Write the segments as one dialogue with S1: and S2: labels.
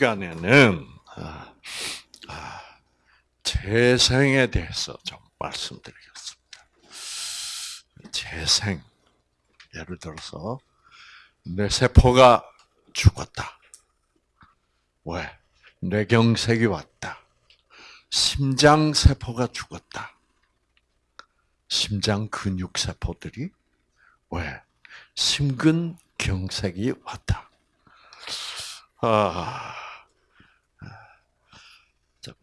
S1: 시간에는 아, 아, 재생에 대해서 좀 말씀드리겠습니다. 재생. 예를 들어서 내 세포가 죽었다. 왜? 뇌경색이 왔다. 심장 세포가 죽었다. 심장 근육 세포들이 왜? 심근경색이 왔다. 아,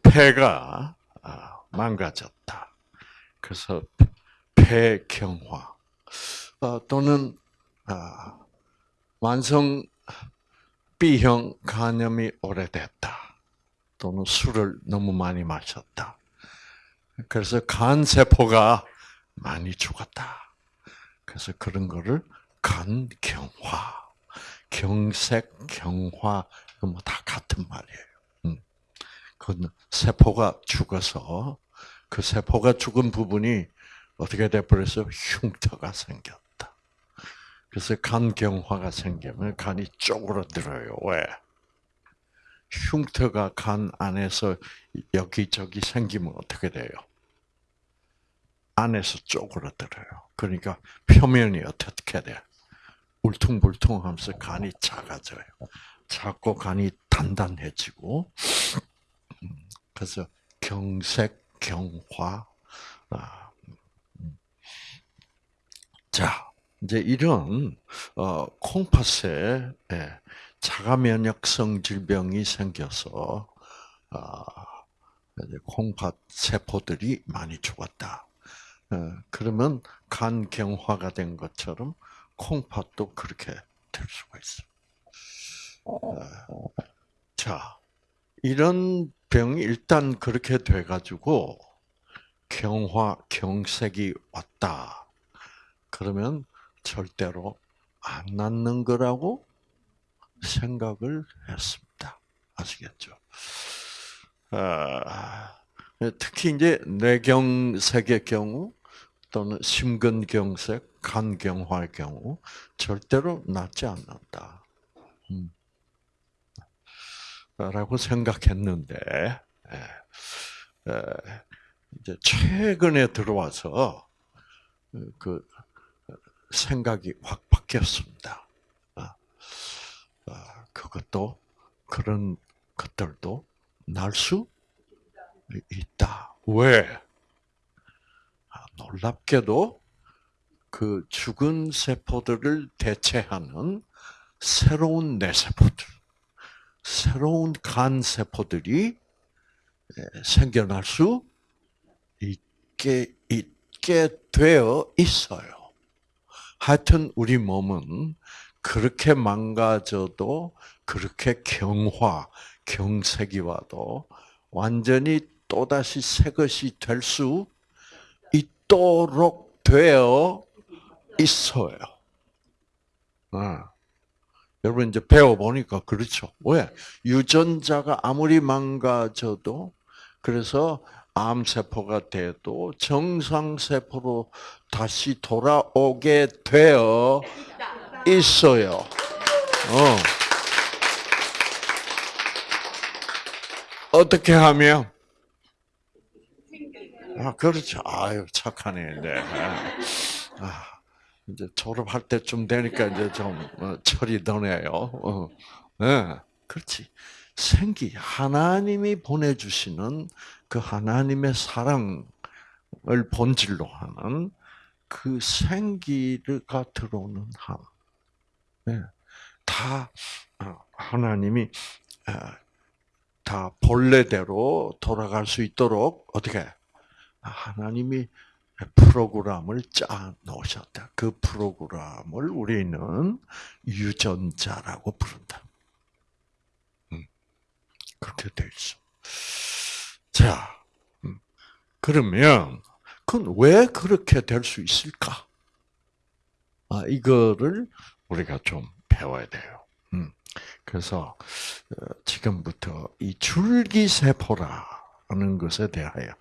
S1: 폐가 아, 망가졌다. 그래서 폐경화 어, 또는 아, 만성 B형 간염이 오래됐다. 또는 술을 너무 많이 마셨다. 그래서 간 세포가 많이 죽었다. 그래서 그런 거를 간경화, 경색, 경화, 뭐 다 같은 말이에요. 음. 그 세포가 죽어서 그 세포가 죽은 부분이 어떻게 돼버려서 흉터가 생겼다. 그래서 간경화가 생기면 간이 쪼그러들어요. 왜? 흉터가 간 안에서 여기저기 생기면 어떻게 돼요? 안에서 쪼그러들어요. 그러니까 표면이 어떻게 돼? 울퉁불퉁하면서 간이 작아져요. 작고 간이 단단해지고 음, 그래서 경색, 경화. 아, 음. 자, 이제 이런 어, 콩팥에 예, 자가 면역성 질병이 생겨서 아, 콩팥 세포들이 많이 죽었다. 어, 그러면 간 경화가 된 것처럼 콩팥도 그렇게 될 수가 있어. 어, 자, 이런 병이 일단 그렇게 돼가지고 경화, 경색이 왔다. 그러면 절대로 안 낫는 거라고 생각을 했습니다. 아시겠죠? 아, 특히 이제 뇌경색의 경우 또는 심근경색, 간경화의 경우 절대로 낫지 않는다. 음. 라고 생각했는데 예. 이제 최근에 들어와서 그 생각이 확 바뀌었습니다. 아, 아, 그것도 그런 것들도 날 수 있다. 왜? 아, 놀랍게도 그 죽은 세포들을 대체하는 새로운 뇌세포들, 새로운 간 세포들이 생겨날 수 있게 있게 되어 있어요. 하여튼 우리 몸은 그렇게 망가져도 그렇게 경화, 경색이 와도 완전히 또다시 새 것이 될 수 있도록 되어 있어요. 아. 여러분 이제 배워보니까 그렇죠. 왜? 유전자가 아무리 망가져도 그래서 암세포가 돼도 정상세포로 다시 돌아오게 되어 있어요. 어. 어떻게 하면? 아, 그렇죠. 아유, 착하네, 네. 아, 이제 졸업할 때쯤 되니까 이제 좀 어, 철이 드네요. 어. 네, 그렇지. 생기, 하나님이 보내주시는 그 하나님의 사랑을 본질로 하는 그 생기가 들어오는 함. 네. 다 어, 하나님이 어, 다 본래대로 돌아갈 수 있도록 어떻게 하나님이 프로그램을 짜 놓으셨다. 그 프로그램을 우리는 유전자라고 부른다. 음, 그렇게 돼 있어. 자, 음, 그러면 그건 왜 그렇게 될 수 있을까? 아, 이거를 우리가 좀 배워야 돼요. 음, 그래서 어, 지금부터 이 줄기세포라 는 것에 대하여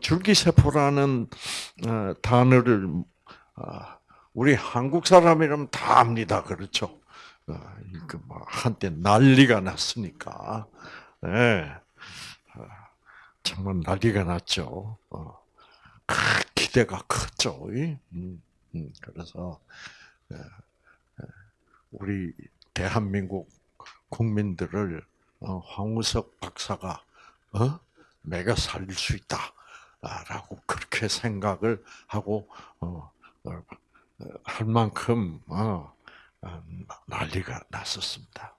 S1: 줄기세포라는 어, 단어를 어, 우리 한국 사람이라면 다 압니다. 그렇죠? 그뭐 한때 난리가 났으니까, 예, 어, 정말 난리가 났죠. 어, 크, 기대가 컸죠. 음, 음, 그래서 예, 예, 우리 대한민국 국민들을 어, 황우석 박사가 어? 내가 살릴 수 있다라고 그렇게 생각을 하고 어, 어, 할 만큼 어, 어, 난리가 났었습니다.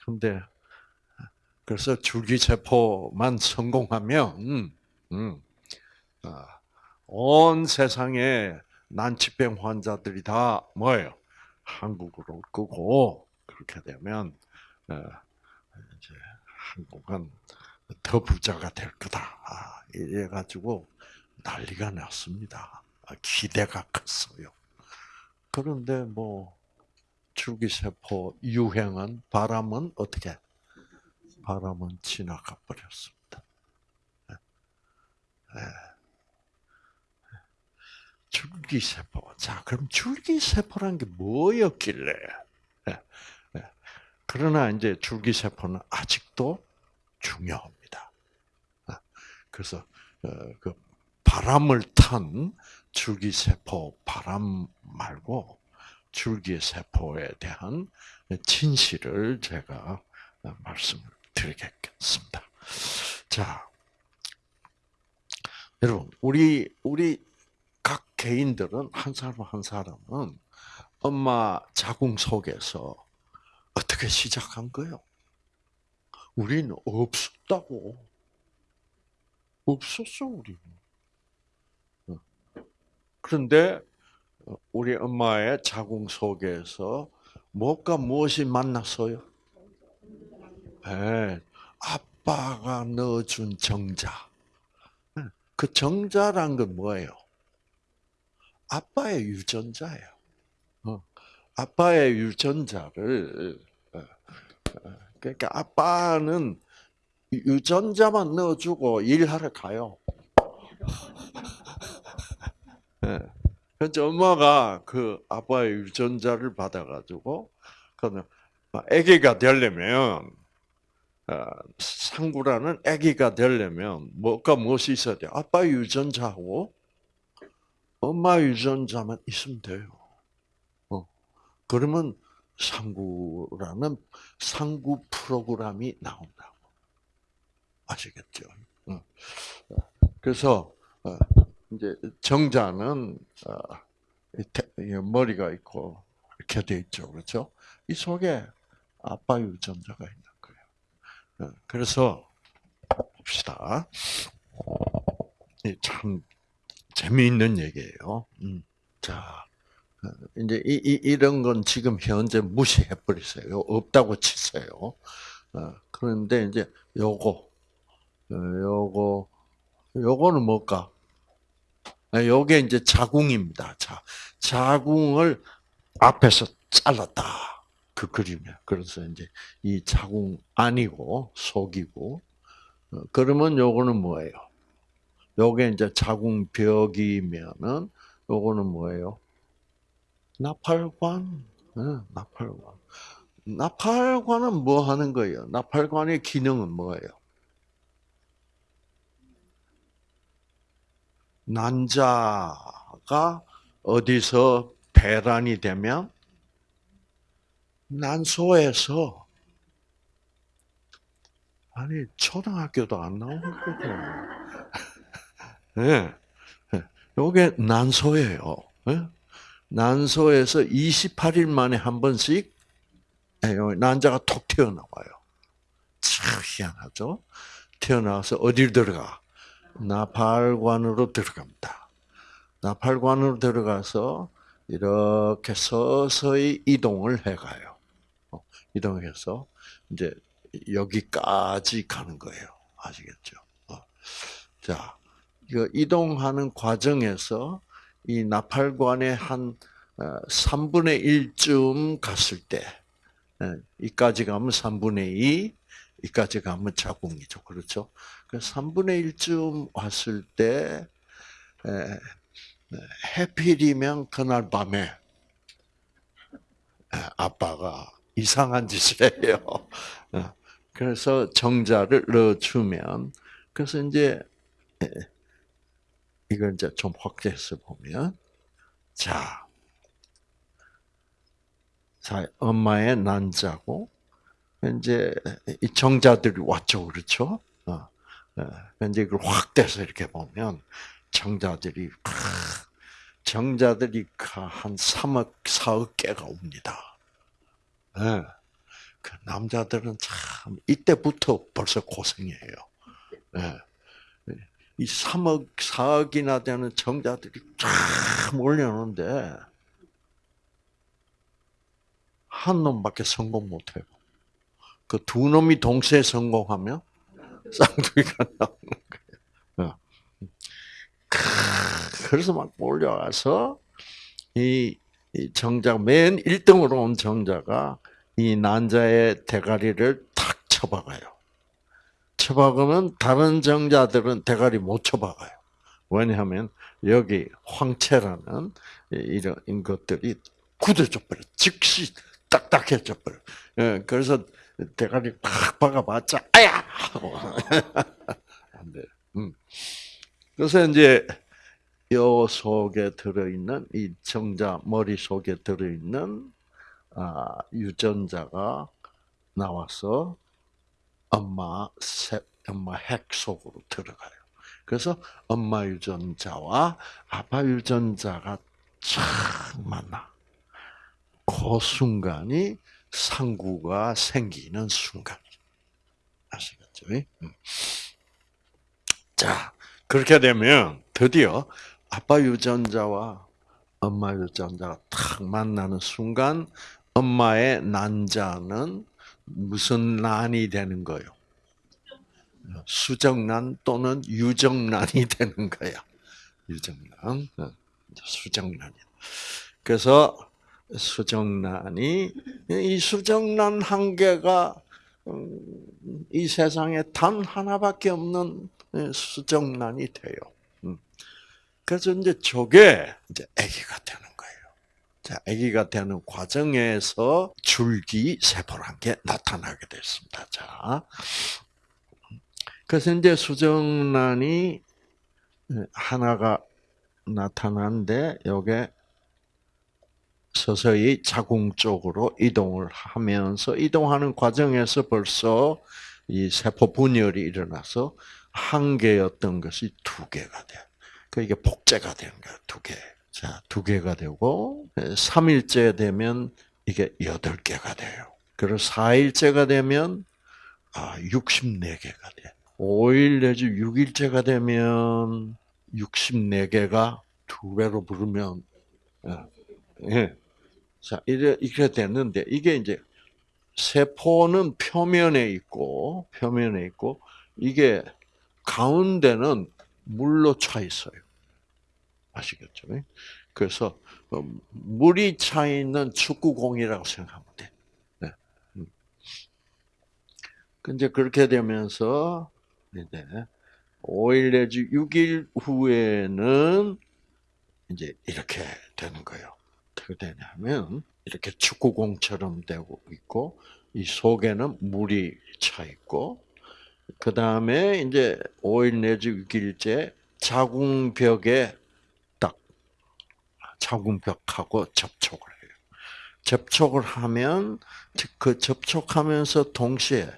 S1: 그런데 그래서 줄기세포만 성공하면 음, 음, 어, 온 세상에 난치병 환자들이 다 뭐예요? 한국으로 올 거고 그렇게 되면 어, 이제 한국은 더 부자가 될 거다. 아, 이래가지고 난리가 났습니다. 아, 기대가 컸어요. 그런데 뭐 줄기세포 유행은 바람은 어떻게? 바람은 지나가 버렸습니다. 네. 줄기세포. 자, 그럼 줄기세포란 게 뭐였길래? 네. 네. 그러나 이제 줄기세포는 아직도 중요합니다. 아, 그래서 어, 그 바람을 탄 줄기세포 바람 말고 줄기세포에 대한 진실을 제가 말씀을 드리겠습니다. 자, 여러분, 우리 우리 각 개인들은 한 사람 한 사람은 엄마 자궁 속에서 어떻게 시작한 거예요? 우리는 없었다고. 없었어, 우리는. 어. 그런데 우리 엄마의 자궁 속에서 무엇과 무엇이 만났어요? 네, 아빠가 넣어준 정자. 그 정자란 건 뭐예요? 아빠의 유전자예요. 어. 아빠의 유전자를 어, 그러니까 아빠는 유전자만 넣어주고 일하러 가요. 네. 그래서 엄마가 그 아빠의 유전자를 받아가지고 그는 아기가 되려면 어, 상구라는 아기가 되려면 뭐가 무엇이 있어야 돼? 아빠 유전자하고 엄마 유전자만 있으면 돼요. 어. 그러면 상구라는 상구 프로그램이 나온다고. 아시겠죠? 어. 그래서 어, 이제 정자는 머리가 있고 이렇게 돼 있죠, 그렇죠? 이 속에 아빠 유전자가 있는 거예요. 그래서 봅시다. 참 재미있는 얘기예요. 음. 자, 이제 이, 이, 이런 건 지금 현재 무시해 버리세요. 없다고 치세요. 어, 그런데 이제 요거, 어, 요거, 요거는 뭘까? 아, 요게 이제 자궁입니다. 자, 자궁을 앞에서 잘랐다. 그 그림이야. 그래서 이제 이 자궁 아니고 속이고, 어, 그러면 요거는 뭐예요? 요게 이제 자궁벽이면은 요거는 뭐예요? 나팔관. 네, 나팔관. 나팔관은 뭐 하는 거예요? 나팔관의 기능은 뭐예요? 난자가 어디서 배란이 되면 난소에서 아니 초등학교도 안 나오는 거죠. 네. 요게 난소예요. 네? 난소에서 28일 만에 한 번씩 예, 난자가 톡 튀어나와요. 참 희한하죠? 태어나서 어딜 들어가? 나팔관으로 들어갑니다. 나팔관으로 들어가서 이렇게 서서히 이동을 해가요. 어, 이동해서 이제 여기까지 가는 거예요. 아시겠죠? 어. 자, 이거 이동하는 과정에서 이 나팔관의 한 3분의 어, 1쯤 갔을 때, 예, 이까지 가면 3분의 2, 이까지 가면 자궁이죠. 그렇죠? 그 3분의 1쯤 왔을 때, 해필이면 그날 밤에, 아빠가 이상한 짓을 해요. 어, 그래서 정자를 넣어주면 그래서 이제 이걸 이제 좀 확대해서 보면 자, 자 엄마의 난자고 이제 이 정자들이 왔죠, 그렇죠? 어, 어, 이제 이걸 확대해서 이렇게 보면 정자들이 정자들이 한 3억, 4억 개가 옵니다. 네. 그 남자들은 참 이때부터 벌써 고생이에요. 네. 이 3억, 4억이나 되는 정자들이 쫙 몰려오는데 한 놈밖에 성공 못해요. 그 두 놈이 동시에 성공하면 쌍둥이가 나오는 거예요. 그래서 막 몰려와서 이, 정자 맨 1등으로 온 정자가 이 난자의 대가리를 탁 쳐박아요. 쳐박으면 다른 정자들은 대가리 못 쳐박아요. 왜냐하면 여기 황체라는 이런 것들이 굳어져 버려. 즉시 딱딱해져 버려. 예, 그래서 대가리 팍 박아봤자 아야. 안 돼. 음. 그래서 이제 요 속에 들어있는 이 정자 머리 속에 들어있는 아, 유전자가 나와서 엄마 세, 엄마 핵 속으로 들어가요. 그래서 엄마 유전자와 아빠 유전자가 쫙 만나. 그 순간이 상구가 생기는 순간. 아시겠죠? 음. 자, 그렇게 되면 드디어 아빠 유전자와 엄마 유전자가 탁 만나는 순간 엄마의 난자는 무슨 난이 되는 거요? 수정난 또는 유정난이 되는 거야. 유정난, 어, 수정난이. 그래서 수정난이 이 수정난 한 개가 음, 이 세상에 단 하나밖에 없는 수정난이 돼요. 음. 그래서 이제 저게 이제 아기가 되는 거예요. 자, 아기가 되는 과정에서 줄기 세포란 게 나타나게 됐습니다. 자, 그래서 이제 수정란이 하나가 나타나는데 요게 서서히 자궁 쪽으로 이동을 하면서 이동하는 과정에서 벌써 이 세포 분열이 일어나서 한 개였던 것이 두 개가 돼. 그 이게 복제가 되는 거야, 두 개. 자, 두 개가 되고, 3일째 되면 이게 8개가 돼요. 그리고 4일째가 되면, 아, 64개가 돼. 5일 내지 6일째가 되면, 64개가 두 배로 부르면, 예. 예. 자, 이렇게 됐는데, 이게 이제, 세포는 표면에 있고, 표면에 있고, 이게 가운데는 물로 차 있어요. 아시겠죠? 그래서 어, 물이 차 있는 축구공이라고 생각하면 돼. 네. 음. 근데 그렇게 되면서 이제 5일 내지 6일 후에는 이제 이렇게 되는 거예요. 어떻게 되냐면 이렇게 축구공처럼 되고 있고 이 속에는 물이 차 있고 그 다음에 이제 5일 내지 6일째 자궁벽에 딱 자궁벽하고 접촉을 해요. 접촉을 하면 그 접촉하면서 동시에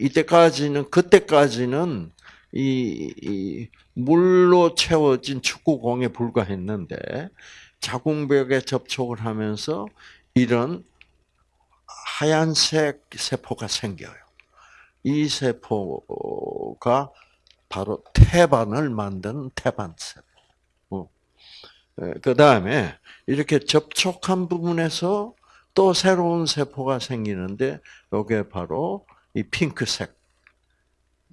S1: 이때까지는 그때까지는 이, 이 물로 채워진 축구공에 불과했는데 자궁벽에 접촉을 하면서 이런 하얀색 세포가 생겨요. 이 세포가 바로 태반을 만드는 태반 세포. 어. 예, 그 다음에 이렇게 접촉한 부분에서 또 새로운 세포가 생기는데 이게 바로 이 핑크색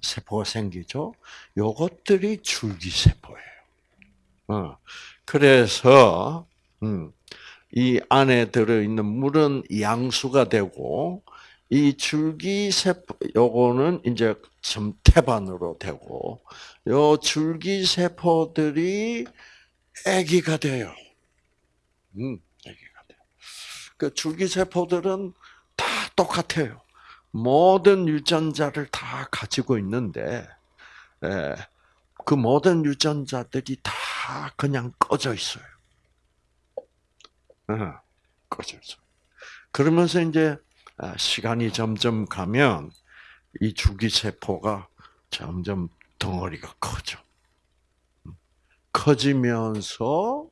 S1: 세포가 생기죠. 요것들이 줄기세포예요. 어. 그래서 음, 이 안에 들어있는 물은 양수가 되고 이 줄기세포, 요거는 이제 좀 태반으로 되고, 요 줄기세포들이 아기가 돼요. 음, 아기가 돼요. 그 줄기세포들은 다 똑같아요. 모든 유전자를 다 가지고 있는데, 예, 그 모든 유전자들이 다 그냥 꺼져 있어요. 어, 꺼져 있어. 그러면서 이제 아, 시간이 점점 가면 이 줄기세포가 점점 덩어리가 커져. 커지면서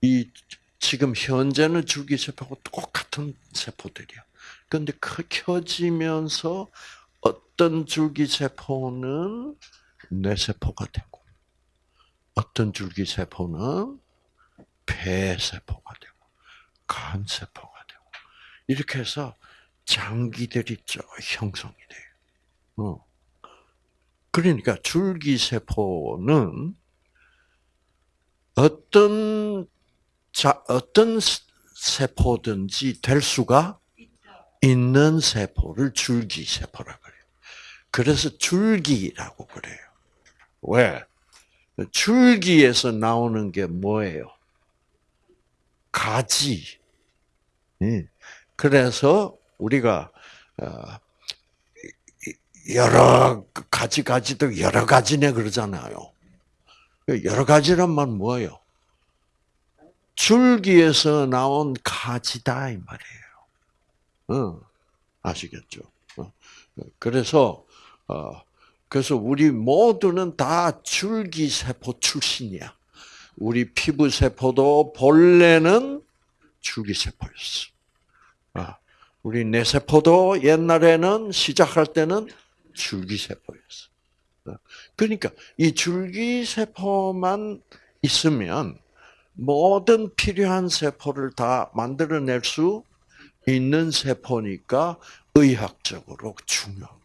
S1: 이 지금 현재는 줄기세포가 똑같은 세포들이야. 그런데 커지면서 어떤 줄기세포는 뇌세포가 되고, 어떤 줄기세포는 폐세포가 되고, 간세포가 되고, 이렇게 해서 장기들이 쭉 형성이 돼요. 어. 그러니까 줄기세포는 어떤 자, 어떤 세포든지 될 수가 있는 세포를 줄기세포라고 그래요. 그래서 줄기라고 그래요. 왜? 줄기에서 나오는 게 뭐예요? 가지. 예. 그래서 우리가 어, 여러 가지 가지도 여러 가지네 그러잖아요. 여러 가지란 말 뭐예요? 줄기에서 나온 가지다 이 말이에요. 어, 아시겠죠? 어, 그래서 어, 그래서 우리 모두는 다 줄기 세포 출신이야. 우리 피부 세포도 본래는 줄기 세포였어. 아, 우리 뇌 세포도 옛날에는 시작할 때는 줄기 세포였어. 그러니까 이 줄기 세포만 있으면 모든 필요한 세포를 다 만들어낼 수 있는 세포니까 의학적으로 중요한.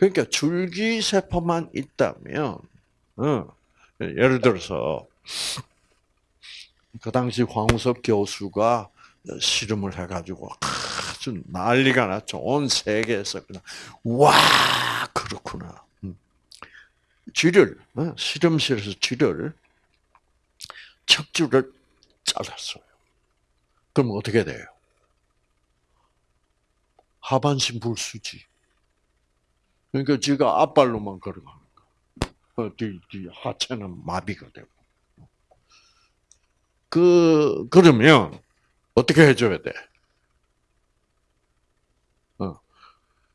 S1: 그러니까 줄기 세포만 있다면, 어, 예를 들어서 그 당시 황우석 교수가 실험을 해가지고 아주 난리가 났죠. 온 세계에서 그냥 와 그렇구나. 음. 쥐를 어, 실험실에서 쥐를 척추를 잘랐어요. 그럼 어떻게 돼요? 하반신 불수지. 그러니까 지가 앞발로만. 어, 뒤, 뒤 하체는 마비가 되고. 그 그러면 어떻게 해줘야 돼? 어,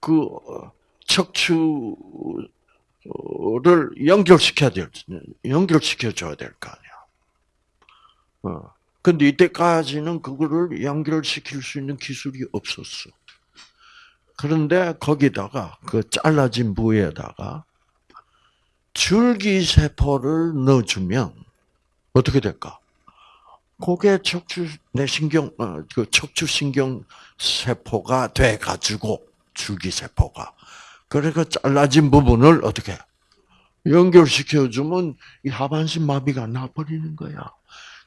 S1: 그 어, 척추를 연결시켜야 될, 연결시켜 줘야 될 거 아니야. 어. 근데 이때까지는 그거를 연결시킬 수 있는 기술이 없었어. 그런데 거기다가 그 잘라진 부위에다가 줄기세포를 넣어주면 어떻게 될까? 그게 척추 내신경 어, 그 척추 신경 세포가 돼 가지고 줄기 세포가 그래서 잘라진 부분을 어떻게 연결시켜 주면 이 하반신 마비가 나버리는 거야.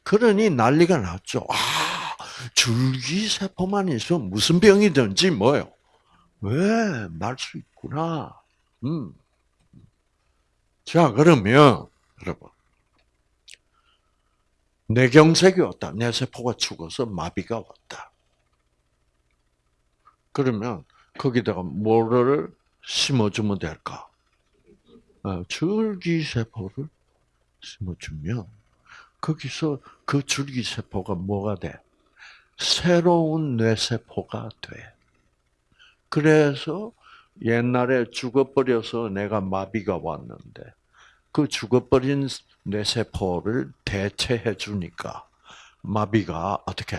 S1: 그러니 난리가 났죠. 아, 줄기 세포만 있어 무슨 병이든지 뭐요? 왜, 날수 있구나. 음. 자, 그러면, 여러분. 뇌경색이 왔다. 뇌세포가 죽어서 마비가 왔다. 그러면, 거기다가 뭐를 심어주면 될까? 어, 줄기세포를 심어주면, 거기서 그 줄기세포가 뭐가 돼? 새로운 뇌세포가 돼. 그래서 옛날에 죽어버려서 내가 마비가 왔는데 그 죽어버린 뇌세포를 대체해 주니까 마비가 어떻게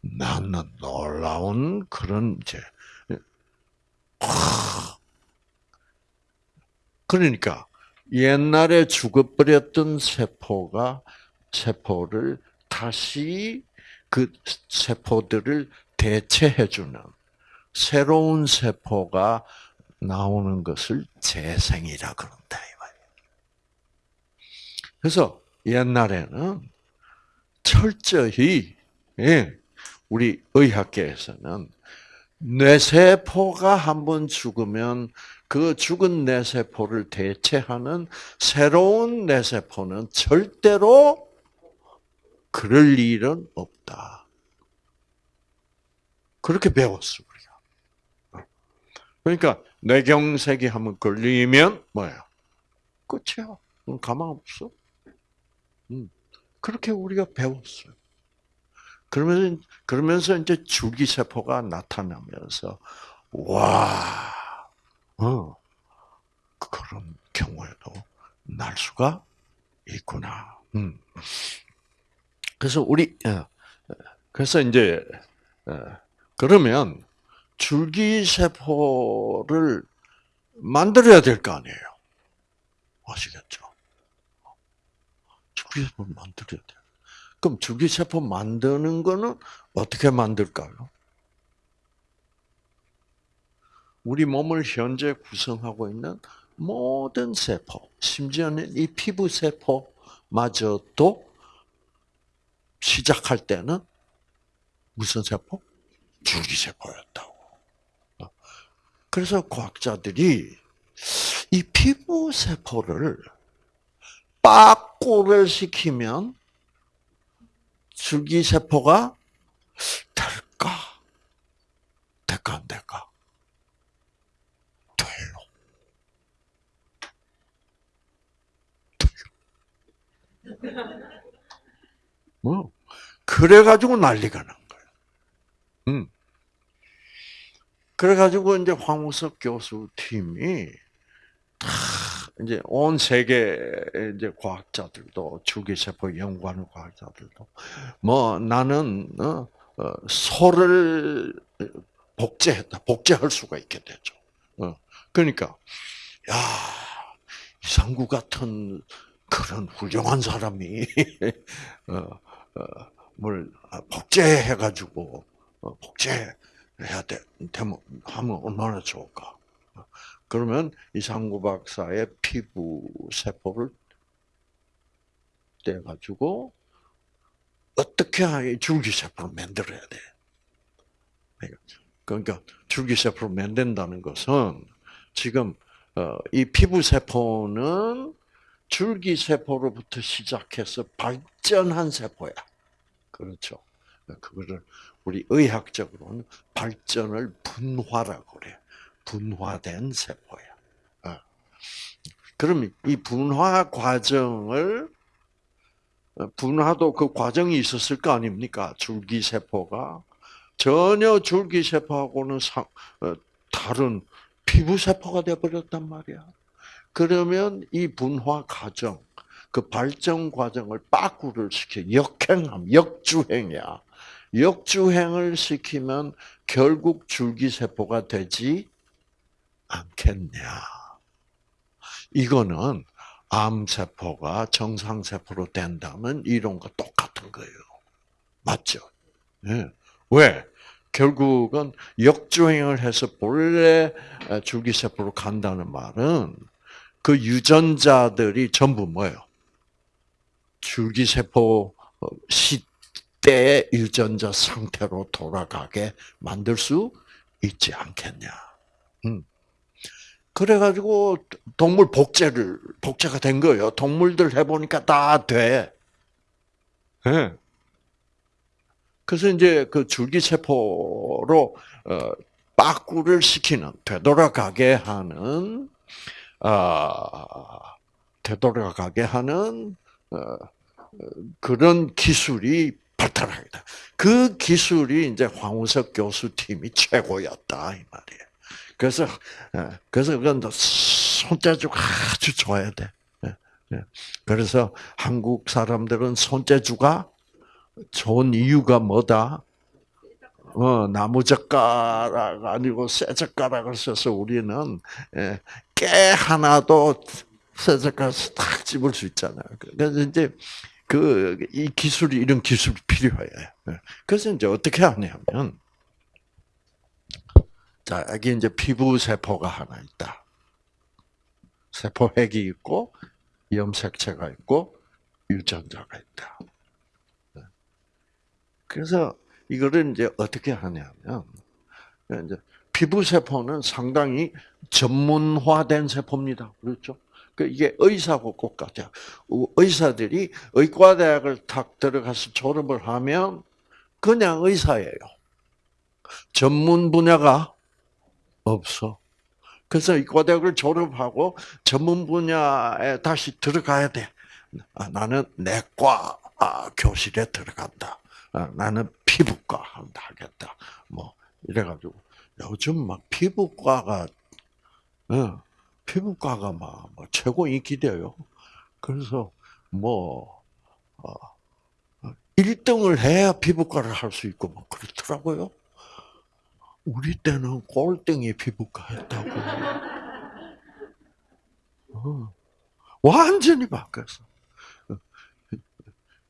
S1: 나는 놀라운 그런 이제 그러니까 옛날에 죽어버렸던 세포가 세포를 다시 그 세포들을 대체해 주는 새로운 세포가 나오는 것을 재생이라 그런다 이 말이에요. 그래서 옛날에는 철저히 예, 우리 의학계에서는 뇌세포가 한 번 죽으면 그 죽은 뇌세포를 대체하는 새로운 뇌세포는 절대로 그럴 일은 없다. 그렇게 배웠어. 그러니까 뇌경색이 한번 걸리면 뭐야? 끝이야. 가망 없어. 음. 그렇게 우리가 배웠어요. 그러면서 그러면서 이제 줄기세포가 나타나면서 와, 어, 그런 경우에도 날 수가 있구나. 음. 그래서 우리 어, 그래서 이제 어, 그러면 줄기세포를 만들어야 될 거 아니에요. 아시겠죠? 줄기세포를 만들어야 돼. 그럼 줄기세포 만드는 거는 어떻게 만들까요? 우리 몸을 현재 구성하고 있는 모든 세포, 심지어는 이 피부 세포마저도 시작할 때는 무슨 세포? 줄기세포였다고. 그래서 과학자들이 이 피부 세포를 빠꾸를 시키면 줄기 세포가 될까? 될까 안 될까? 돼요. 돼요. 뭐 그래 가지고 난리가 난 거예요. 음. 그래가지고 이제 황우석 교수 팀이 다 이제 온 세계 이제 과학자들도 줄기세포 연구하는 과학자들도 뭐 나는 어, 어, 소를 복제했다 복제할 수가 있게 되죠. 어, 그러니까 야 이상구 같은 그런 훌륭한 사람이 어, 어, 뭘 복제해가지고 어, 복제 해야 돼 되면 하면 얼마나 좋을까. 그러면 이상구 박사의 피부 세포를 떼가지고 어떻게 줄기세포를 만들어야 돼. 그러니까 줄기세포를 만든다는 것은 지금 어, 이 피부 세포는 줄기세포로부터 시작해서 발전한 세포야. 그렇죠. 그거를 우리 의학적으로는 발전을 분화라고 그래. 분화된 세포야. 어. 그럼 이 분화 과정을 어, 분화도 그 과정이 있었을 거 아닙니까? 줄기 세포가 전혀 줄기 세포하고는 상, 어, 다른 피부 세포가 되어버렸단 말이야. 그러면 이 분화 과정, 그 발전 과정을 빠꾸를 시켜 역행함, 역주행이야. 역주행을 시키면 결국 줄기세포가 되지 않겠냐. 이거는 암세포가 정상세포로 된다면 이론과 똑같은 거예요. 맞죠? 네. 왜? 결국은 역주행을 해서 본래 줄기세포로 간다는 말은 그 유전자들이 전부 뭐예요? 줄기세포 시 대의 유전자 상태로 돌아가게 만들 수 있지 않겠냐. 음. 그래가지고 동물 복제를 복제가 된 거예요. 동물들 해보니까 다 돼. 네. 그래서 이제 그 줄기세포로 어, 빠꾸를 시키는 되돌아가게 하는 아 되돌아가게 하는 어, 그런 기술이 발달하게 그 기술이 이제 황우석 교수 팀이 최고였다 이 말이에요. 그래서 예, 그래서 그건 손재주가 아주 좋아야 돼. 예, 예. 그래서 한국 사람들은 손재주가 좋은 이유가 뭐다? 어, 나무 젓가락 아니고 쇠 젓가락을 써서 우리는 깨 하나도 쇠 젓가락에서 딱 집을 수 있잖아요. 그래서 이제 그 이 기술이 이런 기술이 필요해요. 그래서 이제 어떻게 하냐면 자, 여기 이제 피부 세포가 하나 있다. 세포핵이 있고 염색체가 있고 유전자가 있다. 그래서 이거를 이제 어떻게 하냐면 이제 피부 세포는 상당히 전문화된 세포입니다. 그렇죠? 그 이게 의사하고 똑같아요. 의사들이 의과대학을 탁 들어가서 졸업을 하면 그냥 의사예요. 전문 분야가 없어. 그래서 이과대학을 졸업하고 전문 분야에 다시 들어가야 돼. 아, 나는 내과 아, 교실에 들어간다. 아, 나는 피부과 한다 하겠다. 뭐 이래가지고 요즘 막 피부과가 어, 피부과가 막, 뭐 최고 인기돼요. 그래서 뭐 어, 1등을 해야 피부과를 할 수 있고 뭐 그렇더라고요. 우리 때는 꼴등이 피부과 했다고. 어, 완전히 바뀌었어.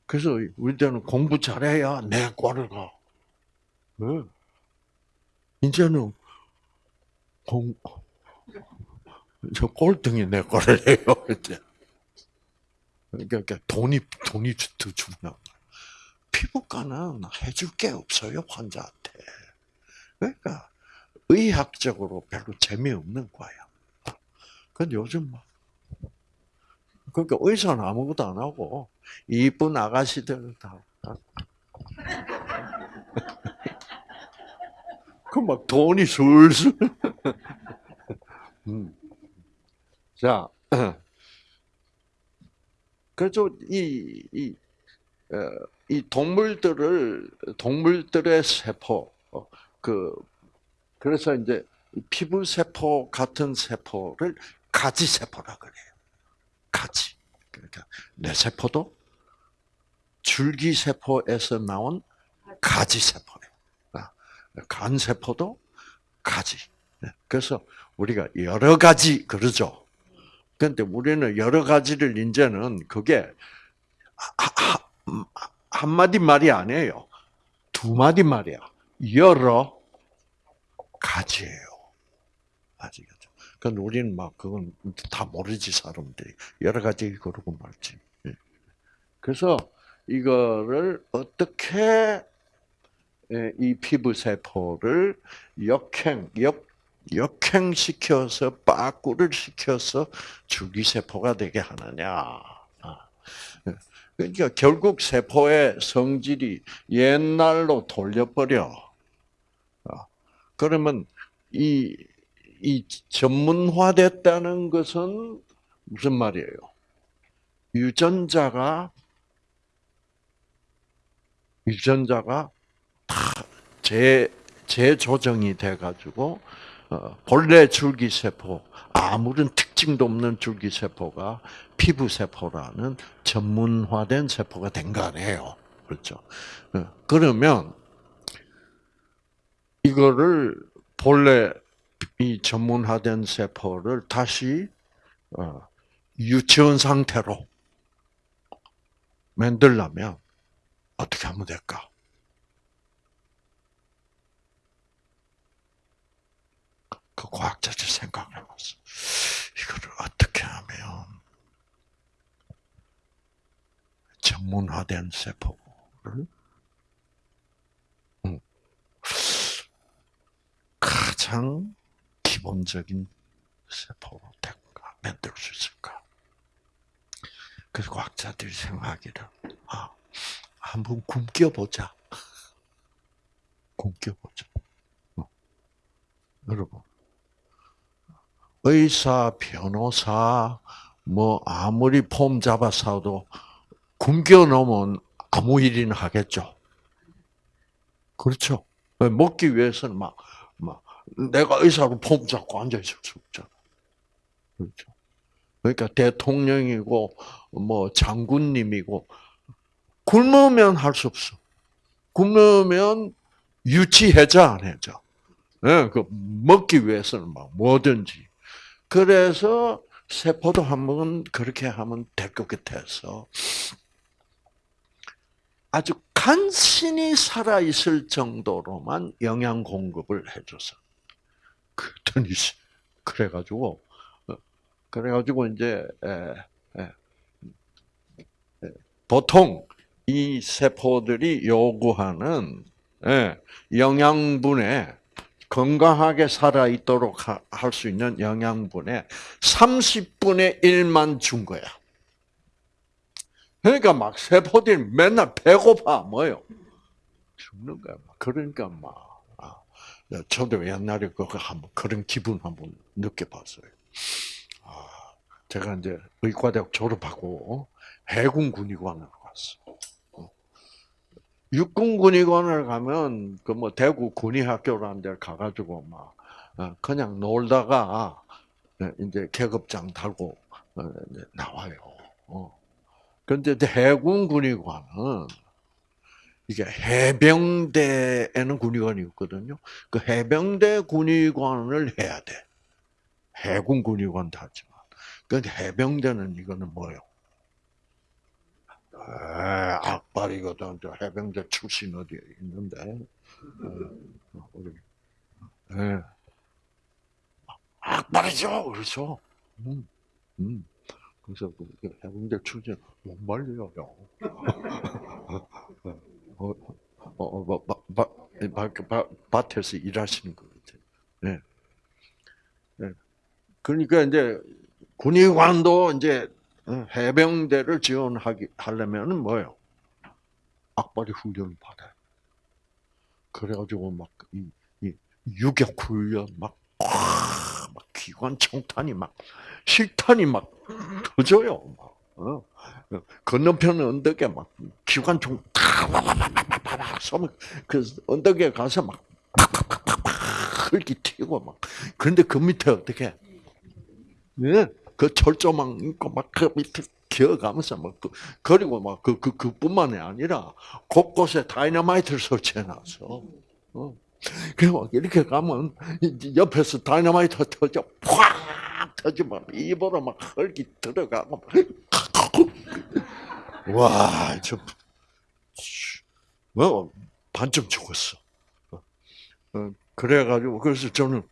S1: 그래서 우리 때는 공부 잘해야 내 과를 가. 어. 이제는 공, 저 꼴등이 내과를 해요, 이제. 그러니까 돈이, 돈이 더 중요한 거야. 피부과는 해줄 게 없어요, 환자한테. 그러니까 의학적으로 별로 재미없는 거야. 근데 요즘 막 그러니까 의사는 아무것도 안 하고 이쁜 아가씨들 다. 그 막 돈이 술술. 음. 자, 그래서 이, 이, 어, 이 동물들을 동물들의 세포 어, 그 그래서 이제 피부 세포 같은 세포를 가지 세포라 그래요. 가지. 그러니까 내 세포도 줄기 세포에서 나온 가지 세포예요. 아, 간 세포도 가지. 네, 그래서 우리가 여러 가지 그러죠. 근데 우리는 여러 가지를 이제는 그게 한 마디 말이 아니에요. 두 마디 말이야. 여러 가지예요. 아시겠죠? 그건 우리는 막 그건 다 모르지 사람들이 여러 가지 그러고 말지. 예. 그래서 이거를 어떻게 예, 이 피부 세포를 역행 역 역행시켜서 빠꾸를 시켜서 줄기세포가 되게 하느냐. 아. 예. 그러니까 결국 세포의 성질이 옛날로 돌려버려. 아. 그러면 이, 이 전문화됐다는 것은 무슨 말이에요? 유전자가, 유전자가 다 재, 재조정이 돼가지고, 어, 본래 줄기세포, 아무런 특징도 없는 줄기세포가 피부세포라는 전문화된 세포가 된 거 아니에요. 그렇죠. 어, 그러면, 이거를 본래 이 전문화된 세포를 다시 어, 유치원 상태로 만들려면 어떻게 하면 될까? 그 과학자들 생각해봤어. 이거를 어떻게 하면 전문화된 세포를 가장 기본적인 세포로 될까 만들 수 있을까? 그래서 과학자들이 생각하기를 아 한번 굶겨 보자. 굶겨 보자. 어. 여러분 의사, 변호사, 뭐 아무리 폼 잡아서도 굶겨 놓으면 아무 일이나 하겠죠. 그렇죠. 먹기 위해서는 막, 막 내가 의사로 폼 잡고 앉아 있을 수 없잖아. 그렇죠. 그러니까 대통령이고 뭐 장군님이고 굶으면 할 수 없어. 굶으면 유치해자 안 해자. 네, 그 먹기 위해서는 막 뭐든지. 그래서 세포도 한번 그렇게 하면 될 것 같아서 아주 간신히 살아 있을 정도로만 영양 공급을 해줘서 그랬더니 그래가지고 어, 그래가지고 이제 보통 이 세포들이 요구하는 예, 영양분에 건강하게 살아 있도록 할 수 있는 영양분의 30분의 1만 준 거야. 그러니까 막 세포들이 맨날 배고파 뭐요? 죽는 거야. 그러니까 막 저도 옛날에 그거 한번 그런 기분 한번 느껴봤어요. 아, 제가 이제 의과대학 졸업하고 해군 군의관으로 갔어. 어. 육군 군의관을 가면 그 뭐 대구 군의학교라는 데 가가지고 막 어, 그냥 놀다가 어, 이제 계급장 달고 이제 나와요. 그런데 해군 군의관은 이게 해병대에는 군의관이 있거든요. 그 해병대 군의관을 해야 돼. 해군 군의관도 하지만. 그 해병대는 이거는 뭐예요? 아, 악발이거든. 저 해병대 출신 어디 있는데. 어, 우리. 네. 악발이죠. 그렇죠. 음, 음. 그래서 그 해병대 출신 못 말려요. 어, 어, 어, 뭐, 바, 바, 밭에서 일하시는 것 같아요. 네. 네. 그러니까 이제 군의관도 이제 해병대를 지원하기 하려면은 뭐요? 악발이 훈련을 받아요. 그래가지고 막이 이 유격 훈련 막, 막 기관 총탄이 막 실탄이 막 터져요. 막. 어. 건너편 언덕에 막 기관총 팍팍팍팍팍 쏘면 그 언덕에 가서 막 팍팍팍팍 이렇게 튀고 막 그런데 그 밑에 어떻게 예? 그 철조망 있고 막그 밑에 기어가면서 막 그, 그리고 막 그 그 그뿐만이 아니라 곳곳에 다이너마이트를 설치해놨어. 어. 그리고 이렇게 가면 옆에서 다이너마이트 터져 팍 터지면 입으로 막 흙이 들어가고 와, 저, 뭐, 반쯤 죽었어. 어, 그래가지고, 그래서 저는,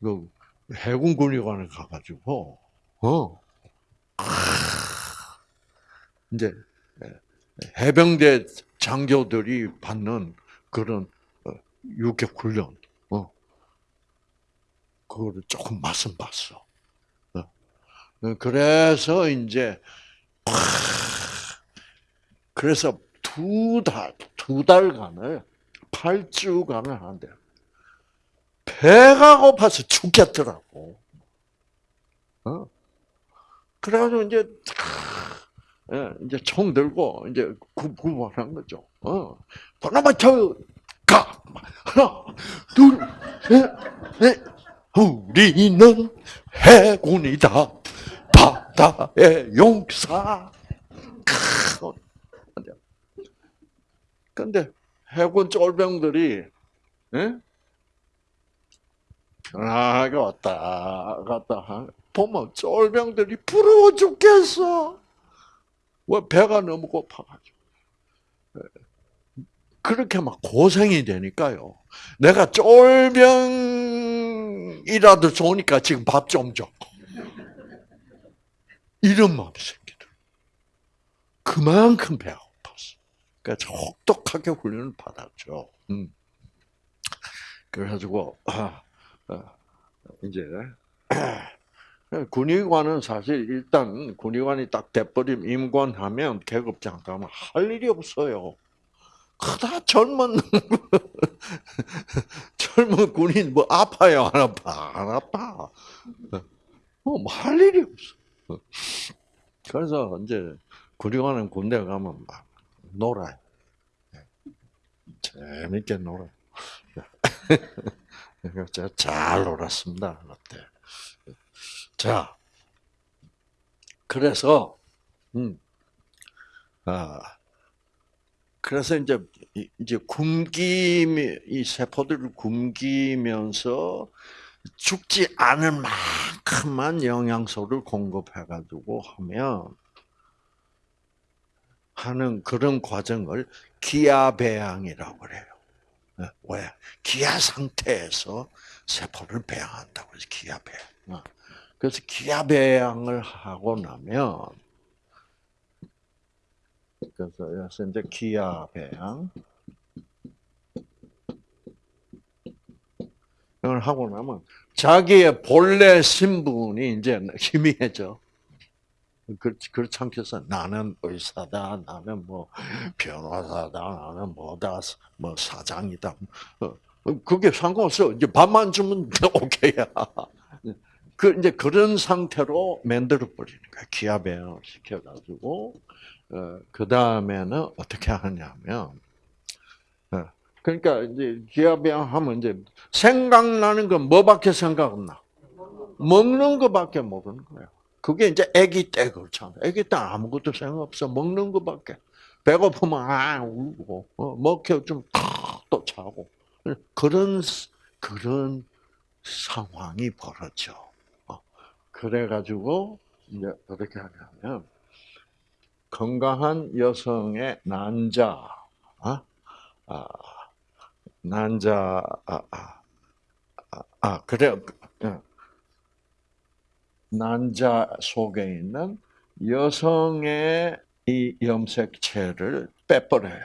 S1: 그, 해군군의관에 가가지고, 어, 이제, 해병대 장교들이 받는 그런 어, 유격 훈련, 어, 그거를 조금 맛은 봤어. 어. 그래서 이제 그래서 두 달, 두 달간을, 8주간을 하는데, 배가 고파서 죽겠더라고. 어? 그래가지고 이제, 예, 이제 총 들고, 이제 구, 구원한 거죠. 어. 그나마 저, 가! 하나, 둘, 셋, 넷. 우리는 해군이다. 바다의 용사. 근데 해군 쫄병들이 예? 편하게 왔다 갔다 보면 쫄병들이 부러워 죽겠어. 왜 배가 너무 고파가지고. 예. 그렇게 막 고생이 되니까요. 내가 쫄병이라도 좋으니까 지금 밥 좀 줘. 이런 마음이 생기더라. 그만큼 배가 그러니까 혹독하게 훈련을 받았죠. 음. 그래가지고 아, 아, 이제 군의관은 사실 일단 군의관이 딱 돼버림 임관하면 계급장 가면 할 일이 없어요. 그다 젊은 젊은 군인 뭐 아파요 안 아파 안 아파 뭐할 일이 없어. 그래서 이제 군의관은 군대 가면 막 놀아요. 재밌게 놀아요. 제가 잘 놀았습니다. 그때. 자, 그래서, 음, 아, 그래서 이제, 이제 굶기, 이 세포들을 굶기면서 죽지 않을 만큼만 영양소를 공급해가지고 하면, 하는 그런 과정을 기아 배양이라고 그래요. 네, 왜? 기아 상태에서 세포를 배양한다고 해서 기아 배양. 어. 그래서 기아 배양을 하고 나면 그래서 여기서 이제 기아 배양 이걸 하고 나면 자기의 본래 신분이 이제 희미해져. 그렇지, 그렇지 않겠어? 나는 의사다, 나는 뭐 변호사다, 나는 뭐다, 뭐 사장이다. 어, 그게 상관없어. 이제 밥만 주면 오케이야. 그 이제 그런 상태로 만들어 버리는 거야. 기압 배양을 시켜가지고 어, 그 다음에는 어떻게 하냐면 어, 그러니까 이제 기압 배양하면 이제 생각나는 건 뭐밖에 생각 안 나. 먹는 거밖에 모르는 거야. 그게 이제 아기 때 그렇잖아. 아기 때 아무것도 생각 없어. 먹는 거밖에. 배고프면 아 울고 어, 먹혀 좀또 자고 그런 그런 상황이 벌어져. 어, 그래가지고 이제 어떻게 하냐면 건강한 여성의 난자, 어? 아, 난자, 아, 아, 아, 아 그래, 어. 난자 속에 있는 여성의 이 염색체를 빼버려요.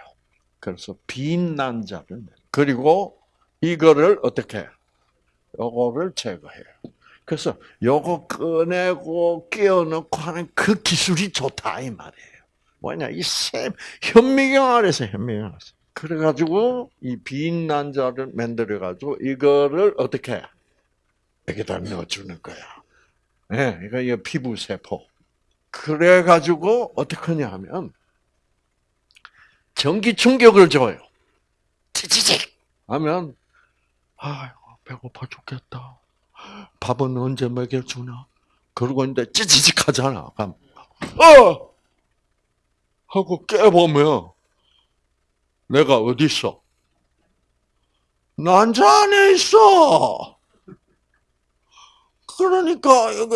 S1: 그래서 빈 난자를 그리고 이거를 어떻게 요거를 제거해요. 그래서 요거 꺼내고 끼워 넣고 하는 그 기술이 좋다 이 말이에요. 뭐냐 이샘 현미경 아래서 현미경 아래서 그래가지고 이 빈 난자를 만들어 가지고 이거를 어떻게 여기다 넣어주는 거야. 예, 네, 이거 피부 세포. 그래 가지고 어떻게 하냐 하면 전기 충격을 줘요. 찌찌직 하면 아 배고파 죽겠다. 밥은 언제 먹여주나? 그러고 있는데 찌찌직 하잖아. 그럼 어 하고 깨보면 내가 어디 있어? 난자 안에 있어. 그러니까 여기,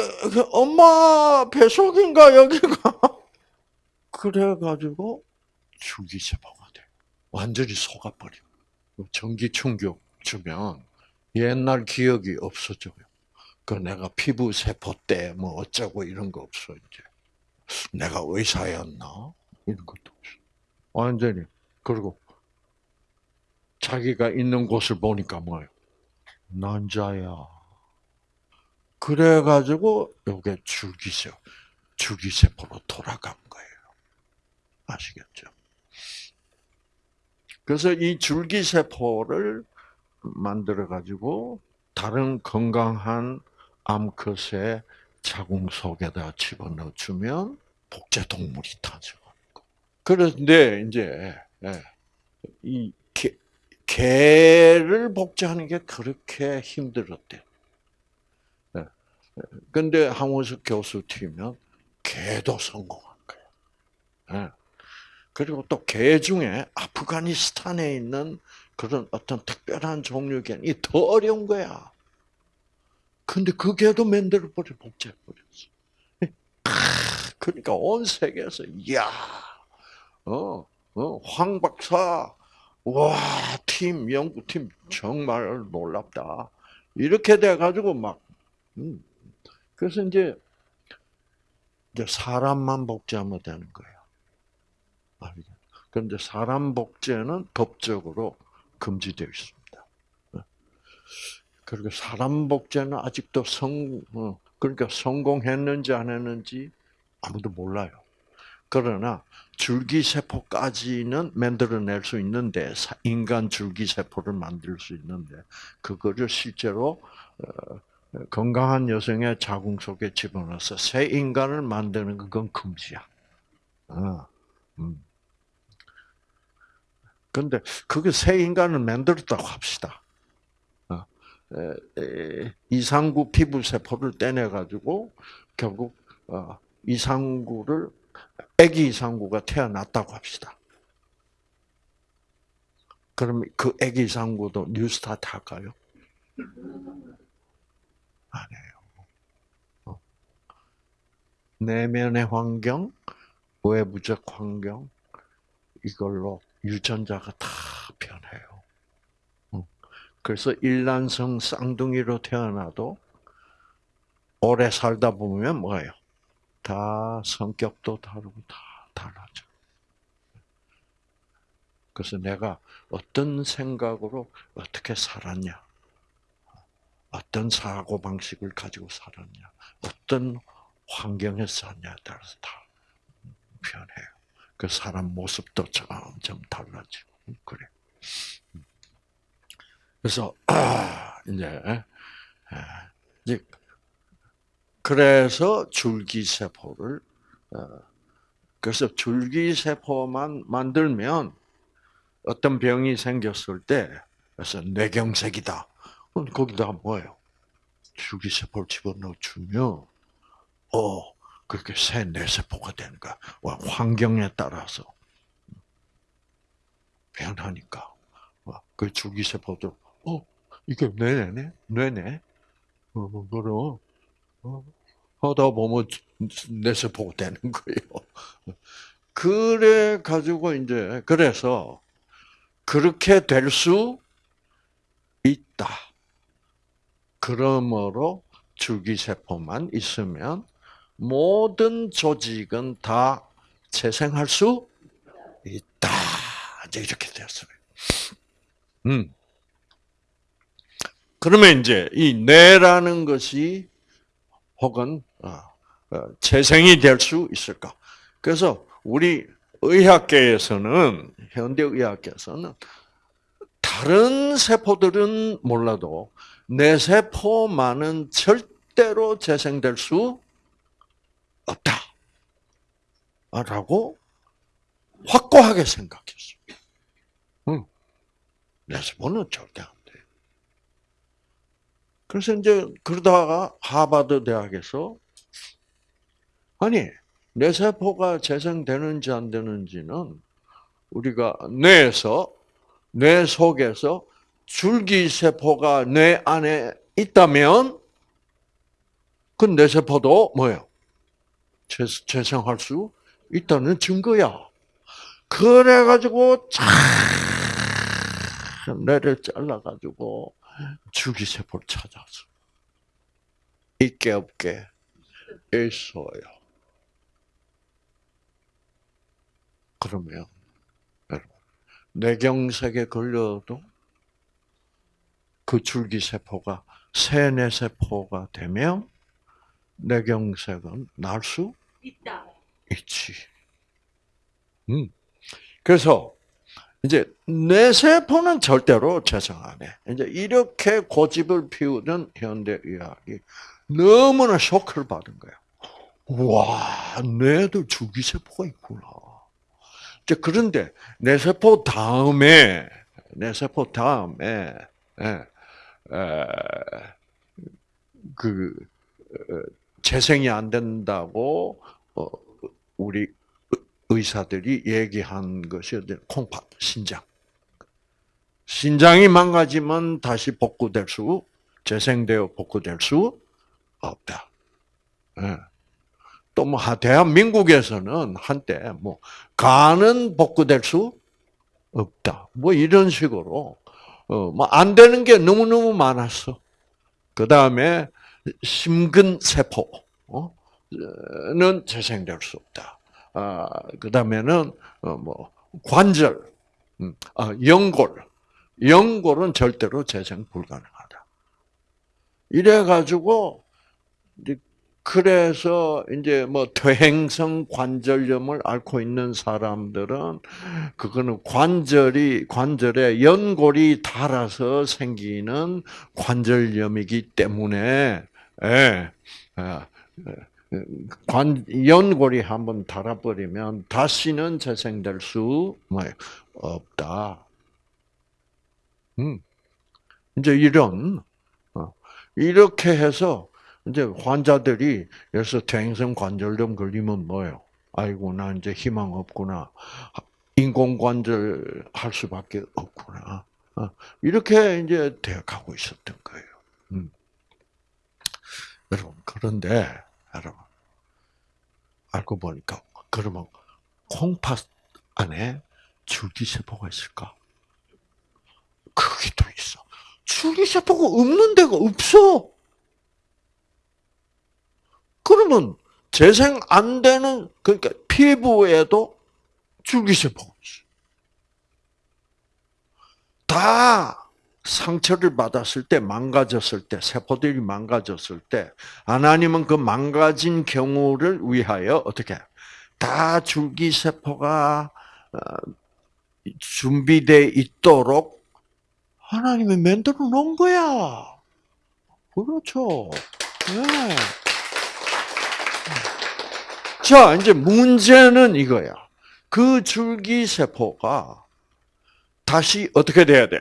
S1: 엄마 뱃속인가 여기가 그래가지고 줄기세포가 돼. 완전히 속아버려. 전기 충격 주면 옛날 기억이 없어져요. 그 내가 피부 세포 때 뭐 어쩌고 이런 거 없어 이제. 내가 의사였나 이런 것도 없어. 완전히 그리고 자기가 있는 곳을 보니까 뭐예요? 난자야. 그래가지고 요게 줄기세 줄기세포로 돌아간 거예요. 아시겠죠? 그래서 이 줄기세포를 만들어가지고 다른 건강한 암컷의 자궁 속에다 집어넣어주면 복제 동물이 탄생하는 거. 그런데 이제 예, 이 개, 개를 복제하는 게 그렇게 힘들었대. 근데 항원석 교수 팀은 개도 성공한 거예요. 예. 그리고 또 개 중에 아프가니스탄에 있는 그런 어떤 특별한 종류 개는 더 어려운 거야. 근데 그 개도 만들어버려, 복제해버렸어. 그러니까 온 세계에서, 이야, 어, 어, 황 박사, 와, 팀, 연구팀, 정말 놀랍다. 이렇게 돼가지고 막, 음, 그래서 이제 이제 사람만 복제하면 되는 거예요. 그런데 사람 복제는 법적으로 금지되어 있습니다. 그리고 사람 복제는 아직도 성 어, 그러니까 성공했는지 안 했는지 아무도 몰라요. 그러나 줄기세포까지는 만들어낼 수 있는데 인간 줄기세포를 만들 수 있는데 그거를 실제로 어, 건강한 여성의 자궁 속에 집어넣어서 새 인간을 만드는 그건 금지야. 어, 음. 그게 새 인간을 만들었다고 합시다. 어, 이상구 피부 세포를 떼내 가지고 결국 어, 이상구를 아기 이상구가 태어났다고 합시다. 그럼 그 아기 이상구도 뉴스타트 할까요? 안 해요. 어. 내면의 환경, 외부적 환경, 이걸로 유전자가 다 변해요. 어. 그래서 일란성 쌍둥이로 태어나도 오래 살다 보면 뭐예요? 다 성격도 다르고 다 달라져. 그래서 내가 어떤 생각으로 어떻게 살았냐. 어떤 사고 방식을 가지고 살았냐, 어떤 환경에서 살냐에 따라서 다 변해요. 그 사람 모습도 점점 달라지고 그래. 그래서 아, 이제 아, 이제 그래서 줄기세포를 어, 그래서 줄기세포만 만들면 어떤 병이 생겼을 때 그래서 뇌경색이다. 그럼 거기다가 뭐예요? 줄기세포를 집어넣어 주면 어 그렇게 새 뇌세포가 되는 거야. 와, 환경에 따라서 변하니까 그 줄기세포도 어 이게 뇌네 뇌네 어 그럼 어, 하다 보면 뇌세포가 되는 거예요. 그래 가지고 이제 그래서 그렇게 될 수 있다. 그러므로 줄기세포만 있으면 모든 조직은 다 재생할 수 있다. 이제 이렇게 되었어요. 음. 그러면 이제 이 뇌라는 것이 혹은 어, 어, 재생이 될 수 있을까? 그래서 우리 의학계에서는 현대 의학계에서는 다른 세포들은 몰라도 뇌 세포만은 절대로 재생될 수 없다. 라고 확고하게 생각했어요. 응. 뇌 세포는 절대 안 돼. 그래서 이제 그러다가 하버드 대학에서 아니 뇌 세포가 재생되는지 안 되는지는 우리가 뇌에서 뇌 속에서 줄기 세포가 뇌 안에 있다면 그 뇌 세포도 뭐예요? 재생할 수 있다는 증거야. 그래가지고 참 뇌를 잘라가지고 줄기 세포를 찾아서 있게 없게 있어요. 그러면 뇌경색에 걸려도 그 줄기세포가 세뇌세포가 되면 뇌경색은 날 수
S2: 있다.
S1: 있지. 음. 그래서 이제 뇌세포는 절대로 재생 안 해. 이제 이렇게 고집을 피우는 현대의학이 너무나 쇼크를 받은 거야. 와, 뇌도 줄기세포가 있구나. 이제 그런데 뇌세포 다음에 뇌세포 다음에 예, 에, 그 어, 재생이 안 된다고 어, 우리 의사들이 얘기한 것이 콩팥 신장. 신장이 망가지면 다시 복구될 수 재생되어 복구될 수 없다. 예. 또뭐 대한민국에서는 한때 뭐 간은 복구될 수 없다. 뭐 이런 식으로 어 뭐 안 되는 게 너무 너무 많았어. 그 다음에 심근 세포 는 재생될 수 없다. 아, 그 다음에는 뭐 관절, 음, 아, 연골, 연골은 절대로 재생 불가능하다. 이래가지고 그래서 이제 뭐 퇴행성 관절염을 앓고 있는 사람들은 그거는 관절이 관절에 연골이 닳아서 생기는 관절염이기 때문에 예, 아, 관 연골이 한번 닳아버리면 다시는 재생될 수 뭐, 없다. 음, 이제 이런 어, 이렇게 해서 이제 환자들이 여기서 퇴행성 관절염 걸리면 뭐예요? 아이고 나 이제 희망 없구나. 인공관절 할 수밖에 없구나. 어, 이렇게 이제 되어가고 있었던 거예요. 음. 여러분 그런데 여러분 알고 보니까 그러면 콩팥 안에 줄기세포가 있을까? 그게 또 있어. 줄기세포가 없는 데가 없어. 그러면 재생 안 되는 그러니까 피부에도 줄기세포가 있어. 다 상처를 받았을 때, 망가졌을 때, 세포들이 망가졌을 때, 하나님은 그 망가진 경우를 위하여 어떻게 다 줄기세포가 어, 준비되어 있도록 하나님이 만들어 놓은 거야. 그렇죠. 네. 자, 이제 문제는 이거야. 그 줄기세포가 다시 어떻게 돼야 돼?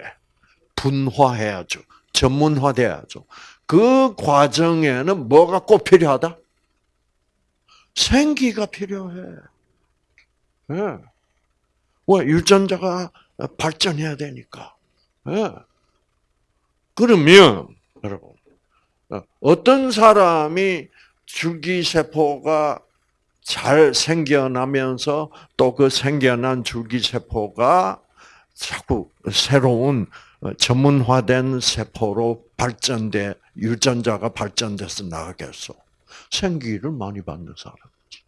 S1: 분화해야죠. 전문화돼야죠. 그 과정에는 뭐가 꼭 필요하다? 생기가 필요해. 네. 왜? 유전자가 발전해야 되니까. 네. 그러면, 여러분, 어떤 사람이 줄기세포가 잘 생겨나면서 또 그 생겨난 줄기세포가 자꾸 새로운 전문화된 세포로 발전돼 유전자가 발전돼서 나가겠어. 생기를 많이 받는 사람이지.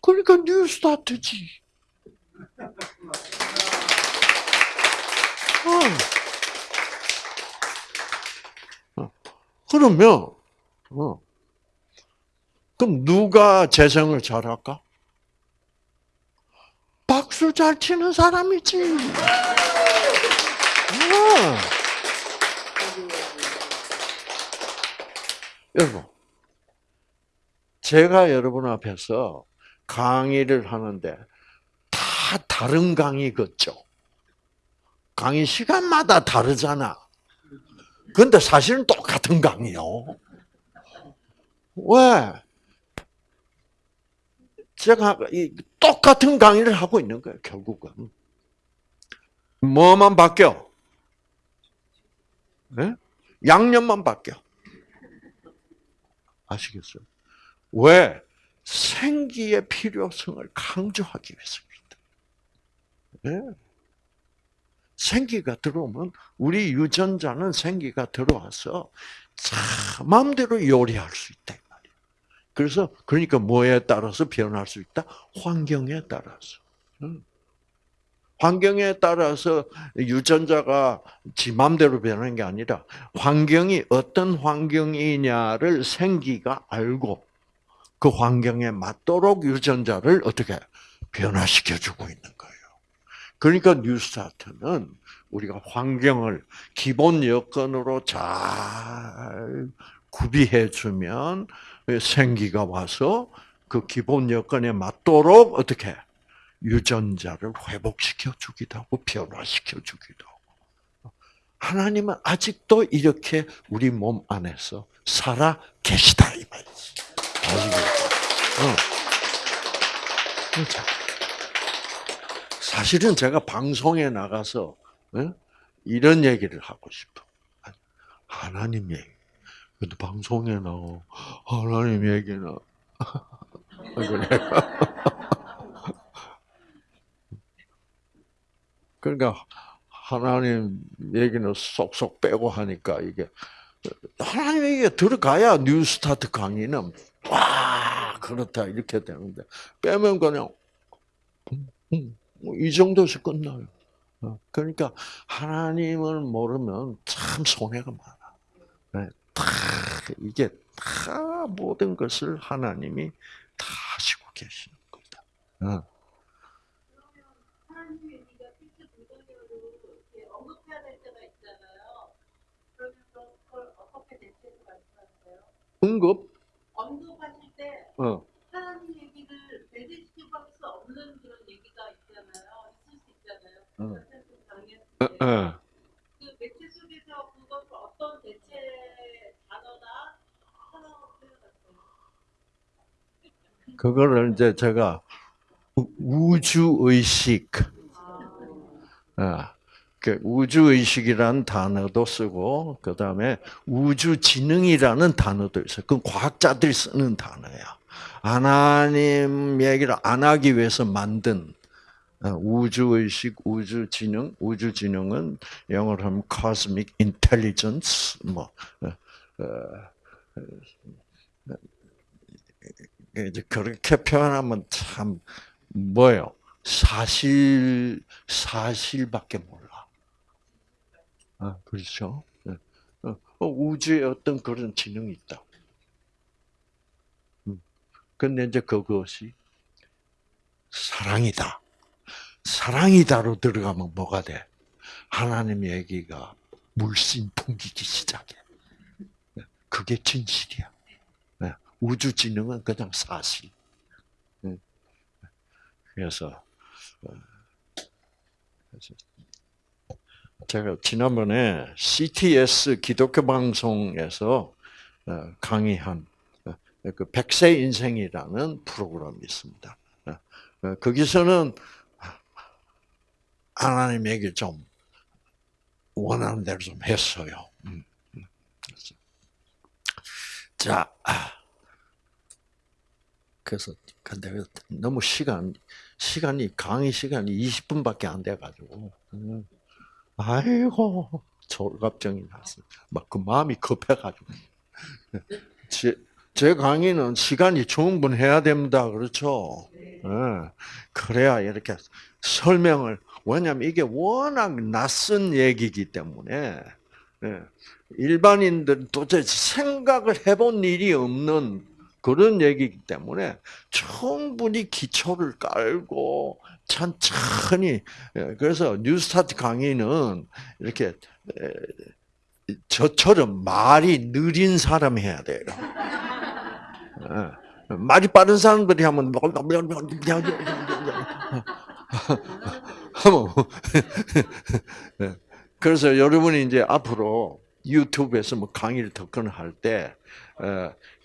S1: 그러니까 뉴스타트지. 어. 그러면 어. 그럼 누가 재생을 잘할까? 박수 잘 치는 사람이지. 어. 여러분, 제가 여러분 앞에서 강의를 하는데 다 다른 강의 같죠? 강의 시간마다 다르잖아. 근데 사실은 똑같은 강의요. 왜? 제가 똑같은 강의를 하고 있는 거예요, 결국은. 뭐만 바뀌어? 네? 양념만 바뀌어. 아시겠어요? 왜? 생기의 필요성을 강조하기 위해서입니다. 네? 생기가 들어오면 우리 유전자는 생기가 들어와서 자 마음대로 요리할 수 있다. 그래서 그러니까 뭐에 따라서 변할 수 있다? 환경에 따라서. 환경에 따라서 유전자가 지 맘대로 변하는 게 아니라 환경이 어떤 환경이냐를 생기가 알고 그 환경에 맞도록 유전자를 어떻게 변화시켜 주고 있는 거예요. 그러니까 뉴스타트는 우리가 환경을 기본 여건으로 잘 구비해 주면 생기가 와서 그 기본 여건에 맞도록 어떻게 유전자를 회복시켜 주기도 하고 변화시켜 주기도 하고 하나님은 아직도 이렇게 우리 몸 안에서 살아 계시다 이 말이지. 어. 그렇죠. 사실은 제가 방송에 나가서 어? 이런 얘기를 하고 싶어. 하나님 얘기. 근데 방송에 나오 하나님 얘기나 그래. 그러니까 하나님 얘기는 쏙쏙 빼고 하니까 이게 하나님 얘기 들어가야 뉴스타트 강의는 와 그렇다 이렇게 되는데 빼면 그냥 뭐이 정도에서 끝나요. 어, 그러니까 하나님을 모르면 참 손해가 많아. 네, 다 이게 다 모든 것을 하나님이 다 하시고 계시는. 어. 응급?
S2: 언급하실 때
S1: 어.
S2: 하나님 얘기를 배제시킬 수 없는 그런 얘기가 있잖아요. 있을 수 있잖아요.
S1: 어. 어,
S2: 때.
S1: 어.
S2: 그 매체 속에서 그것을 어떤 대체 단어나 하나로 표현하세요.
S1: 그거를 이제 제가 우주 의식, 아, 그 우주 의식이라는 단어도 쓰고 그 다음에 우주 지능이라는 단어도 있어요. 그건 과학자들이 쓰는 단어야. 하나님 얘기를 안 하기 위해서 만든 어, 우주 의식, 우주 지능, 우주 지능은 영어로 하면 cosmic intelligence, 뭐 어, 어, 이제 그렇게 표현하면 참 뭐요? 사실 사실밖에 몰라. 아 그렇죠. 네. 우주에 어떤 그런 지능이 있다. 음. 근데 이제 그것이 사랑이다. 사랑이다로 들어가면 뭐가 돼? 하나님 얘기가 물씬 풍기기 시작해. 그게 진실이야. 예, 우주 진영은 그냥 사실. 예. 그래서 어, 그래서 제가 지난번에 CTS 기독교 방송에서 어, 강의한 어, 그 백세 인생이라는 프로그램이 있습니다. 거기서는 하나님에게 좀 원하는 대로 좀 했어요. 음, 음. 자, 아. 그래서 근데 너무 시간 시간이 강의 시간이 20분밖에 안 돼 가지고 음. 아이고 졸갑증이 났어. 막그 마음이 급해가지고 제, 제 강의는 시간이 충분해야 됩니다. 그렇죠? 예. 그래야 이렇게 설명을 왜냐하면 이게 워낙 낯선 얘기이기 때문에 예. 일반인들 도대체 생각을 해본 일이 없는 그런 얘기이기 때문에 충분히 기초를 깔고 천천히 예, 그래서 뉴스타트 강의는 이렇게 에, 저처럼 말이 느린 사람이 해야 돼요. 예. 말이 빠른 사람들이 하면 예. 그래서 여러분이 이제 앞으로 유튜브에서 뭐 강의를 듣거나 할때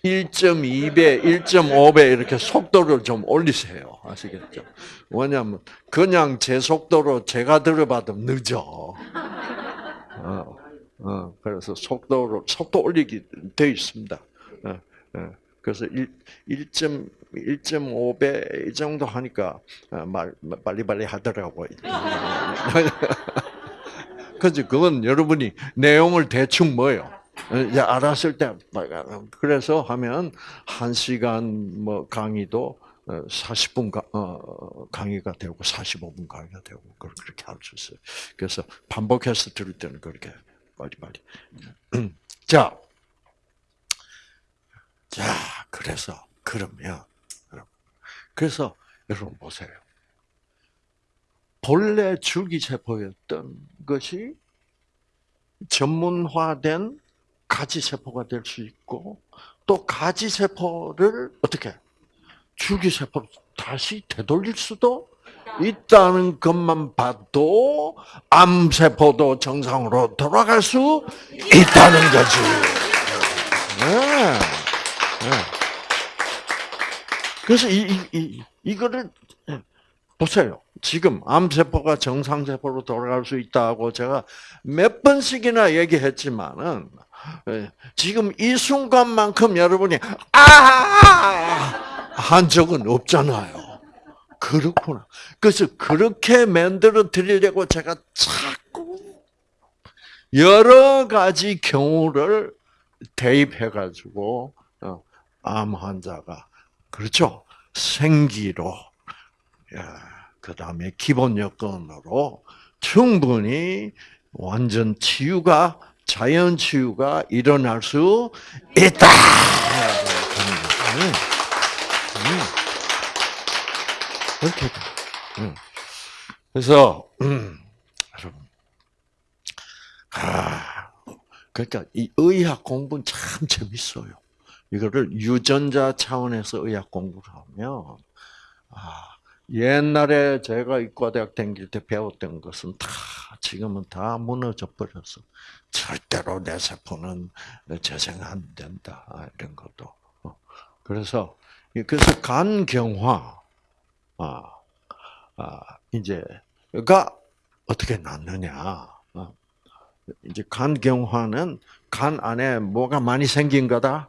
S1: 1.2배, 1.5배 이렇게 속도를 좀 올리세요. 아시겠죠? 왜냐하면 그냥 제 속도로 제가 들어봐도 늦어. 어, 어, 그래서 속도로 속도 올리기 돼 있습니다. 어, 어, 그래서 1, 1.5배 이 정도 하니까 어, 말 빨리빨리 하더라고요. 그지 그건 여러분이 내용을 대충 뭐요? 이제 알았을 때 그래서 하면 한 시간 뭐 강의도 40분 어, 강의가 되고 45분 강의가 되고 그렇게 할 수 있어요. 그래서 반복해서 들을 때는 그렇게 빨리빨리. 자, 자 그래서 그러면 그래서 여러분 보세요. 본래 줄기세포였던 것이 전문화된 가지세포가 될 수 있고 또 가지세포를 어떻게 줄기세포로 다시 되돌릴 수도 있다는 것만 봐도 암세포도 정상으로 돌아갈 수 있다는 거지. 네. 네. 그래서 이, 이, 이, 이거를 보세요. 지금 암세포가 정상세포로 돌아갈 수 있다고 제가 몇 번씩이나 얘기했지만은 예, 지금 이 순간만큼 여러분이 아한 적은 없잖아요. 그렇구나. 그래서 그렇게 만들어 드리려고 제가 자꾸 여러 가지 경우를 대입해 가지고 어, 암 환자가 그렇죠 생기로 그 다음에 기본 여건으로 충분히 완전 치유가 자연 치유가 일어날 수 있다. 이렇게. 그래서 여러분, 아, 그러니까 이 의학 공부는 참 재밌어요. 이거를 유전자 차원에서 의학 공부를 하면 아, 옛날에 제가 의과대학 다닐 때 배웠던 것은 다 지금은 다 무너져 버렸어. 절대로 내 세포는 재생 안 된다 이런 것도. 어. 그래서 그래서 간경화 아, 아 이제가 어떻게 낫느냐? 어. 이제 간경화는 간 안에 뭐가 많이 생긴 거다.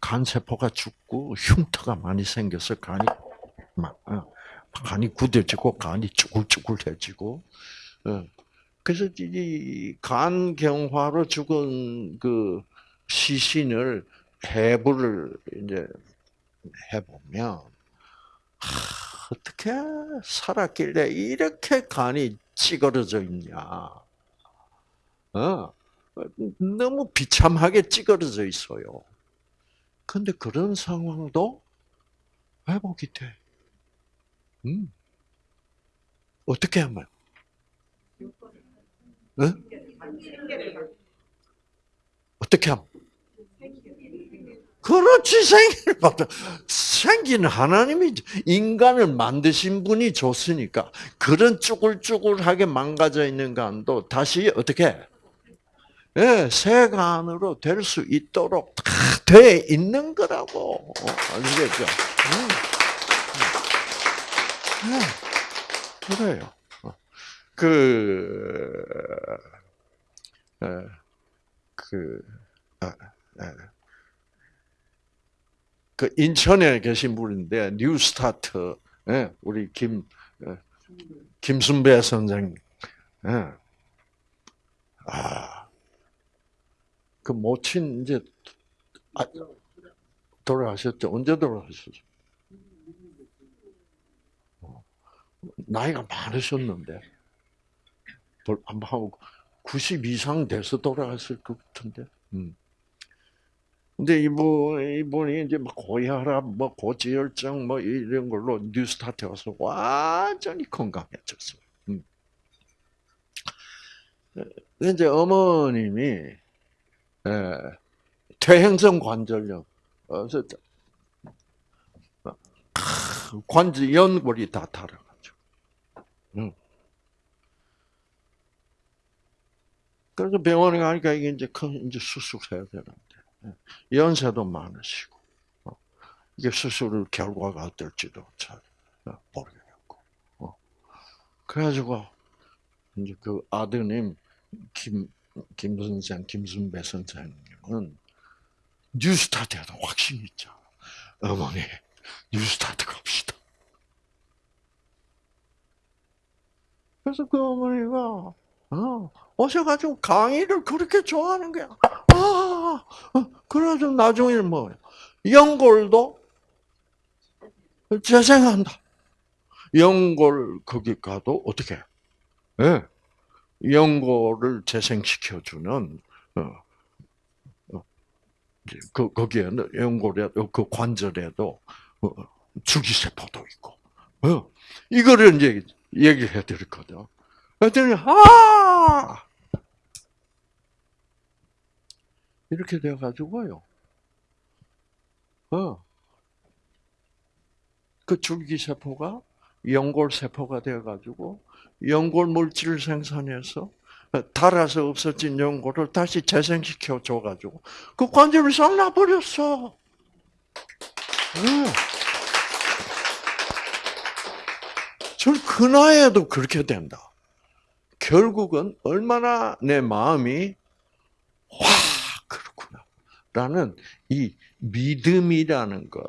S1: 간 세포가 죽고 흉터가 많이 생겨서 간이 막 어, 간이 굳어지고 간이 쭈글쭈글해지고 어. 그래서 이 간경화로 죽은 그 시신을 해부를 이제 해보면 어떻게 살았길래 이렇게 간이 찌그러져 있냐? 어, 너무 비참하게 찌그러져 있어요. 근데 그런 상황도 회복이 돼. 음. 어떻게 하면? 응? 어떻게 함? 그렇지 생기를 받아 생기는 하나님이 인간을 만드신 분이 줬으니까 그런 쭈글쭈글하게 망가져 있는 간도 다시 어떻게 예, 새 간으로 될 수 있도록 다 돼 있는 거라고 아시겠죠? 음. 음. 네, 그래요. 어. 그, 에, 그, 아, 에. 그 인천에 계신 분인데 뉴스타트 예, 우리 김 예, 김순배 선생 예. 아 그 모친 이제 아, 돌아가셨죠 언제 돌아가셨죠 어, 나이가 많으셨는데 벌- 아마 한90 이상 돼서 돌아갔을 것 같은데 음. 근데 이분, 이분이 이제 막 고혈압, 뭐 고지혈증, 뭐 이런 걸로 뉴스타트에 와서 완전히 건강해졌어요. 음. 이제 어머님이 에, 퇴행성 관절염, 어서 관절 연골이 다 달아가지고. 음. 그래서 병원에 가니까 이게 이제 큰 이제 수술해야 되는데. 연세도 많으시고 어, 이게 수술 결과가 어떨지도 잘 어, 모르겠고 어. 그래가지고 이제 그 아드님 김 김 선생 김순배 선생님은 뉴스타트에도 확신이 있잖아. 어머니 뉴스타트 갑시다. 그래서 그 어머니가 어, 오셔가지고 강의를 그렇게 좋아하는 거야. 아, 그래서 나중에 뭐 연골도 재생한다. 연골 거기 가도 어떻게? 예, 연골을 재생시켜주는 어, 어, 그 거기에는 연골에 그 관절에도 어, 주기세포도 있고. 어, 이거를 이제 얘기해 드렸거든. 그랬더니 아 이렇게 돼가지고요. 어. 그 줄기세포가 연골세포가 되어가지고 연골 물질을 생산해서 달아서 없어진 연골을 다시 재생시켜 줘가지고 그 관절이 싹 나버렸어. 네. 전그 나이에도 그렇게 된다. 결국은 얼마나 내 마음이 와 그렇구나 라는 이 믿음이라는 것,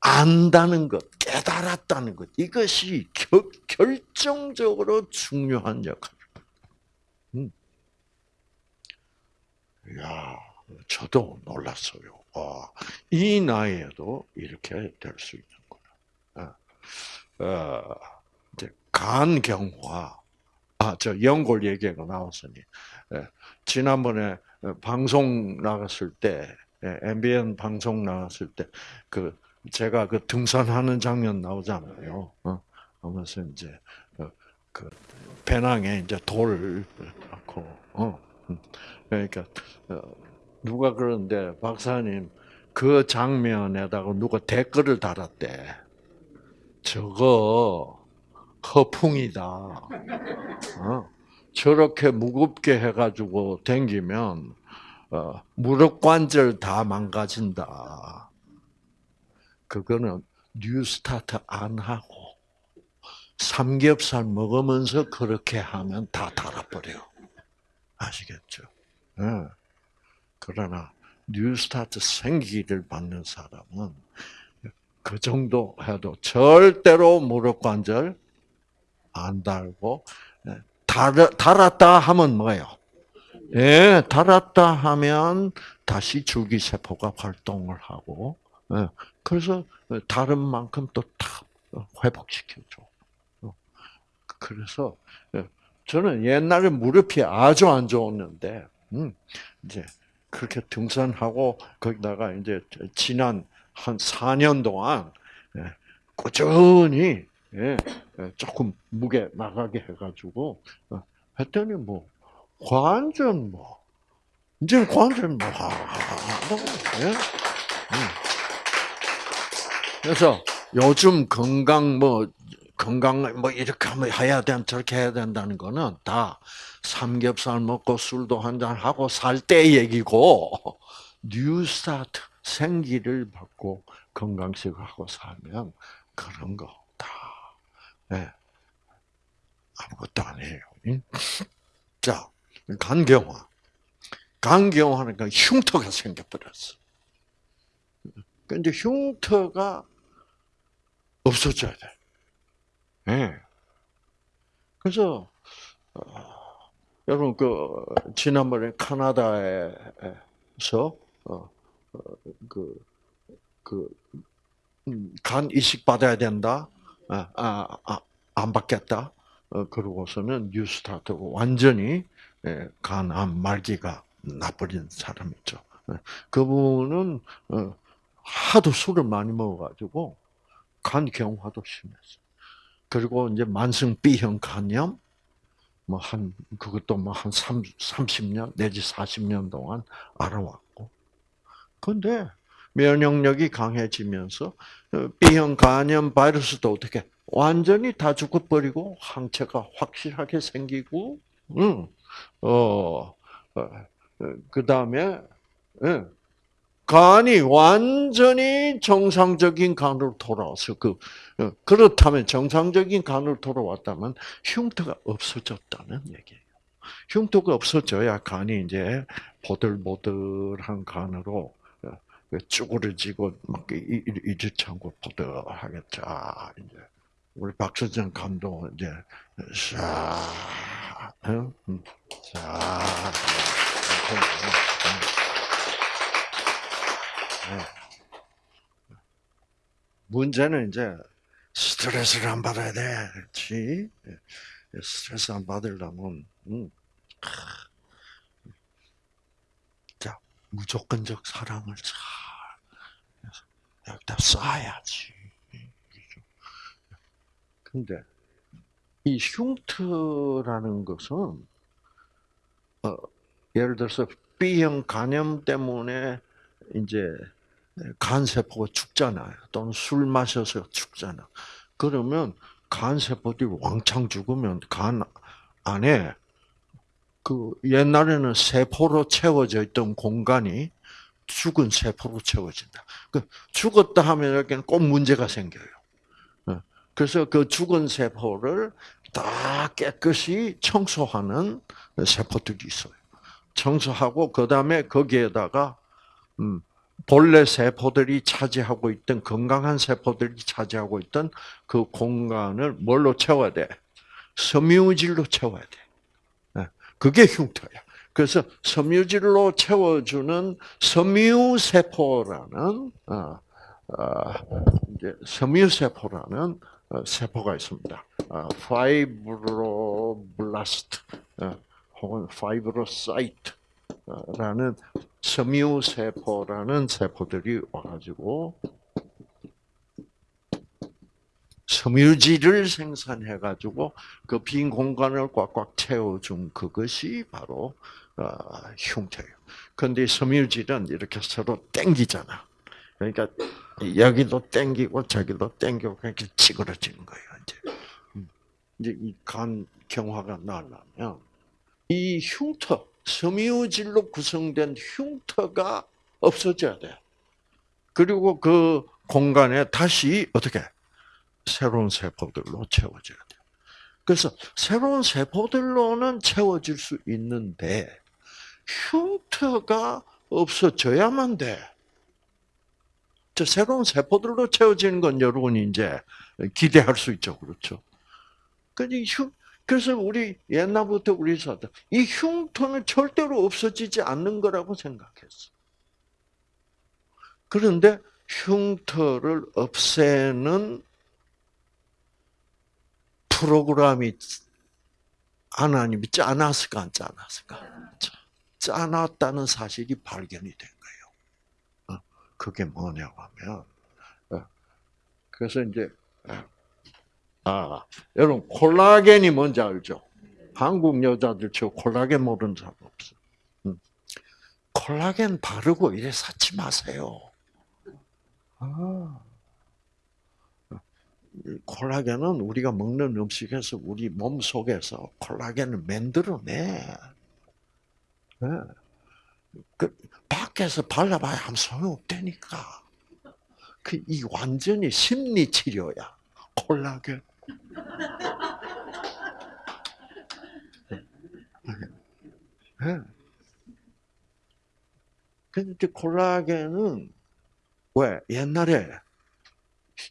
S1: 안다는 것, 깨달았다는 것 이것이 겨, 결정적으로 중요한 역할입니다. 음. 야, 저도 놀랐어요. 와, 이 나이에도 이렇게 될 수 있는구나. 어, 이제 간경화 아, 저 연골 얘기가 나왔으니. 예, 지난번에 방송 나갔을 때, 예, MBN 방송 나갔을 때, 그, 제가 그 등산하는 장면 나오잖아요. 어, 하면서 이제, 어, 그, 배낭에 이제 돌을 넣고, 어, 음. 그러니까, 어, 누가 그러는데, 박사님, 그 장면에다가 누가 댓글을 달았대. 저거, 허풍이다. 어? 저렇게 무겁게 해가지고 댕기면 어, 무릎 관절 다 망가진다. 그거는 뉴스타트 안 하고 삼겹살 먹으면서 그렇게 하면 다 달아버려. 아시겠죠? 네. 그러나 뉴스타트 생기를 받는 사람은 그 정도 해도 절대로 무릎 관절 안 달고 예, 달, 달았다 하면 뭐예요? 예, 달았다 하면 다시 줄기세포가 활동을 하고 예, 그래서 다른 만큼 또다 회복시켜줘. 어, 그래서 예, 저는 옛날에 무릎이 아주 안 좋았는데 음, 이제 그렇게 등산하고 거기다가 이제 지난 한 4년 동안 꾸준히 예, 예, 조금 무게 나가게 해가지고 어, 했더니 뭐 완전 뭐 이제 완전 뭐 예? 음. 그래서 요즘 건강 뭐 건강 뭐 이렇게 하면 해야 된 저렇게 해야 된다는 거는 다 삼겹살 먹고 술도 한 잔 하고 살 때 얘기고 New Start 생기를 받고 건강식하고 살면 그런 거 다 예. 아무것도 아니에요. 응? 자, 간경화. 간경화니까 흉터가 생겨버렸어. 근데 흉터가 없어져야 돼. 예. 그래서 어, 여러분 그 지난번에 카나다에서 어, 그그 간 이식 받아야 된다. 아, 아, 아, 안 받겠다. 어, 그러고서는 뉴스타트 완전히 예, 간암 말기가 나버린 사람이죠. 예, 그분은 어, 하도 술을 많이 먹어가지고 간 경화도 심했어. 그리고 이제 만성 B형 간염 뭐 한 그것도 뭐 한 30년 내지 40년 동안 알아왔고. 근데 면역력이 강해지면서 어, B형 간염 바이러스도 어떻게 완전히 다 죽어버리고 항체가 확실하게 생기고, 응, 어, 어, 그 다음에 예, 간이 완전히 정상적인 간으로 돌아와서 그 어, 그렇다면 정상적인 간으로 돌아왔다면 흉터가 없어졌다는 얘기예요. 흉터가 없어져야 간이 이제 보들보들한 간으로 어, 쭈그러지고 막 이르창고 보들하겠죠. 이제 우리 박수정 감독 이제 샤, 응? 샤. 문제는 이제 스트레스를 안 받아야 돼, 그렇지? 스트레스 안 받으려면, 음. 자 무조건적 사랑을 잘 여기다 쏴야지. 근데 이 흉터라는 것은 어, 예를 들어서 B형 간염 때문에 이제 간세포가 죽잖아요. 또는 술 마셔서 죽잖아. 그러면 간세포들이 왕창 죽으면 간 안에 그 옛날에는 세포로 채워져 있던 공간이 죽은 세포로 채워진다. 그 죽었다 하면 여기는 꼭 문제가 생겨요. 어. 그래서 그 죽은 세포를 다 깨끗이 청소하는 세포들이 있어요. 청소하고 그 다음에 거기에다가 음, 본래 세포들이 차지하고 있던 건강한 세포들이 차지하고 있던 그 공간을 뭘로 채워야 돼? 섬유질로 채워야 돼. 예, 그게 흉터야. 그래서 섬유질로 채워주는 섬유세포라는 어, 어, 섬유세포라는 어, 세포가 있습니다. fibroblast 혹은 fibrocyte라는 섬유세포라는 세포들이 와가지고 섬유질을 생산해가지고 그 빈 공간을 꽉꽉 채워준 그것이 바로 어, 흉터예요. 근데 섬유질은 이렇게 서로 땡기잖아. 그러니까 여기도 땡기고 저기도 땡기고 그렇게 찌그러지는 거예요. 이제 음. 이제 이간 경화가 나려면 이 흉터 섬유질로 구성된 흉터가 없어져야 돼. 그리고 그 공간에 다시 어떻게 새로운 세포들로 채워져야 돼. 그래서 새로운 세포들로는 채워질 수 있는데 흉터가 없어져야만 돼. 저 새로운 세포들로 채워지는 건 여러분이 이제 기대할 수 있죠, 그렇죠? 그러니까 그래서 우리 옛날부터 우리 사다 이 흉터는 절대로 없어지지 않는 거라고 생각했어. 그런데 흉터를 없애는 프로그램이 하나님이 짜놨을까 안 짜놨을까? 짜놨다는 사실이 발견이 된 거예요. 어, 그게 뭐냐고 하면 어, 그래서 이제 어, 아, 여러분 콜라겐이 뭔지 알죠? 한국 여자들 저 콜라겐 모르는 사람 없어. 음. 콜라겐 바르고 이래 사지 마세요. 아. 이 콜라겐은 우리가 먹는 음식에서 우리 몸 속에서 콜라겐을 만들어내. 네. 그 밖에서 발라봐야 아무 소용 없다니까. 그 이 완전히 심리 치료야. 콜라겐. 네. 근데 콜라겐은 왜 옛날에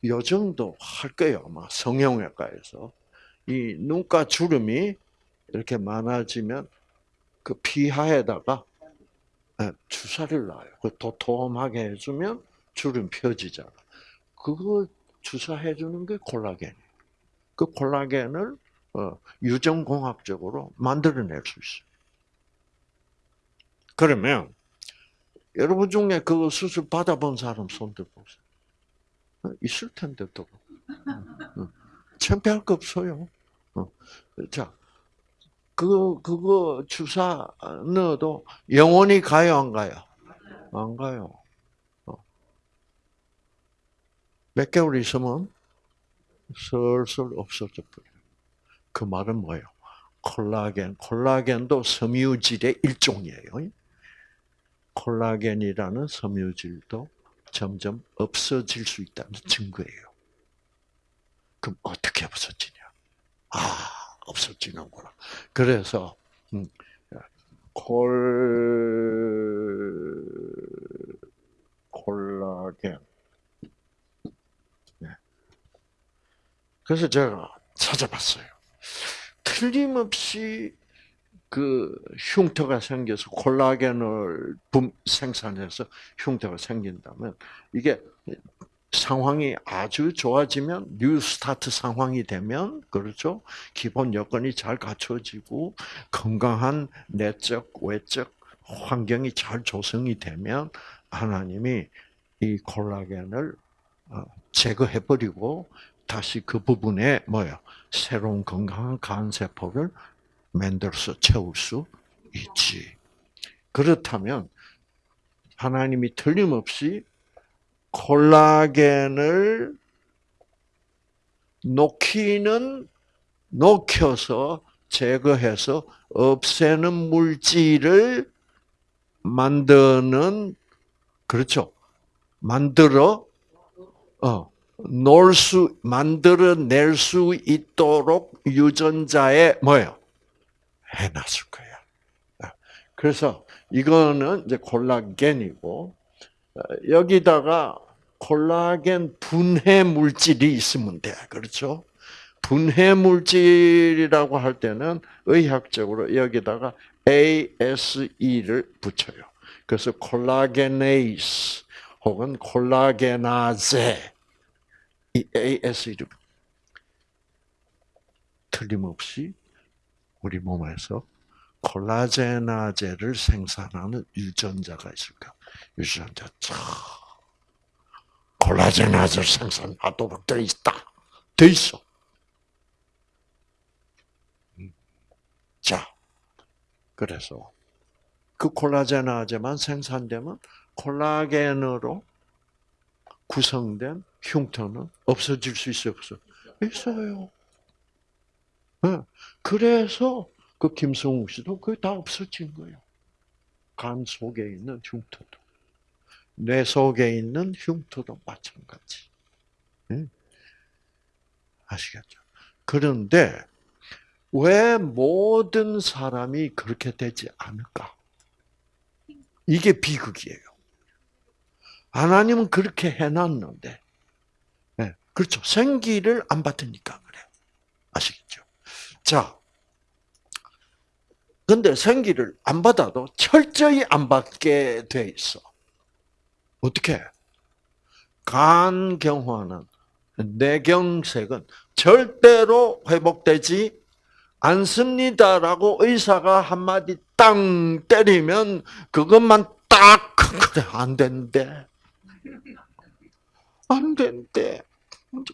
S1: 요정도 할 거예요 아마 성형외과에서 이 눈가 주름이 이렇게 많아지면 그 피하에다가 예, 주사를 놔요. 그 도톰하게 해주면 주름 펴지잖아. 그거 주사해 주는 게 콜라겐이에요. 그 콜라겐을 어, 유전공학적으로 만들어낼 수 있어요. 그러면 여러분 중에 그 수술 받아본 사람 손 들어보세요. 어, 있을 텐데 또 어, 창피할 거 없어요. 어, 자, 그 그거 주사 넣어도 영원히 가요 안 가요? 안 가요. 몇 개월 있으면 슬슬 없어져 버려요. 그 말은 뭐예요? 콜라겐, 콜라겐도 섬유질의 일종이에요. 콜라겐이라는 섬유질도 점점 없어질 수 있다는 증거예요. 그럼 어떻게 없어지냐? 아, 없어지는구나. 그래서 음, 콜 콜라겐. 네. 그래서 제가 찾아봤어요. 틀림없이 그 흉터가 생겨서 콜라겐을 분- 생산해서 흉터가 생긴다면 이게 상황이 아주 좋아지면 New Start 상황이 되면 그렇죠 기본 여건이 잘 갖춰지고 건강한 내적 외적 환경이 잘 조성이 되면 하나님이 이 콜라겐을 어, 제거해 버리고 다시 그 부분에 뭐요 새로운 건강한 간세포를 만들어서 채울 수 있지. 그렇다면 하나님이 틀림없이 콜라겐을 녹이는 녹여서 제거해서 없애는 물질을 만드는 그렇죠. 만들어 어 놓을 수 만들어 낼 수 있도록 유전자에 뭐예요? 해 놨을 거야. 아, 그래서 이거는 이제 콜라겐이고 어, 여기다가 콜라겐 분해 물질이 있으면 돼. 그렇죠? 분해 물질이라고 할 때는 의학적으로 여기다가 ASE를 붙여요. 그래서 콜라겐에이스 혹은 콜라겐아제 이 ASE를 틀림없이 우리 몸에서 콜라제나제를 생산하는 유전자가 있을까? 유전자 참 콜라제나제를 생산하도록 돼 있다. 돼 있어. 음. 자, 그래서 그 콜라제나제만 생산되면 콜라겐으로 구성된 흉터는 없어질 수 있어요, 없어? 있어요. 네. 그래서 그 김성욱 씨도 그게 다 없어진 거예요. 간 속에 있는 흉터도, 뇌 속에 있는 흉터도 마찬가지. 응? 아시겠죠? 그런데 왜 모든 사람이 그렇게 되지 않을까? 이게 비극이에요. 하나님은 그렇게 해놨는데, 네, 그렇죠. 생기를 안 받으니까 그래요. 아시겠죠? 자, 근데 생기를 안 받아도 철저히 안 받게 돼 있어. 어떻게? 간경화는 뇌경색은 절대로 회복되지 않습니다라고 의사가 한마디 땅 때리면 그것만 딱 그래 안 된대. 안 된대.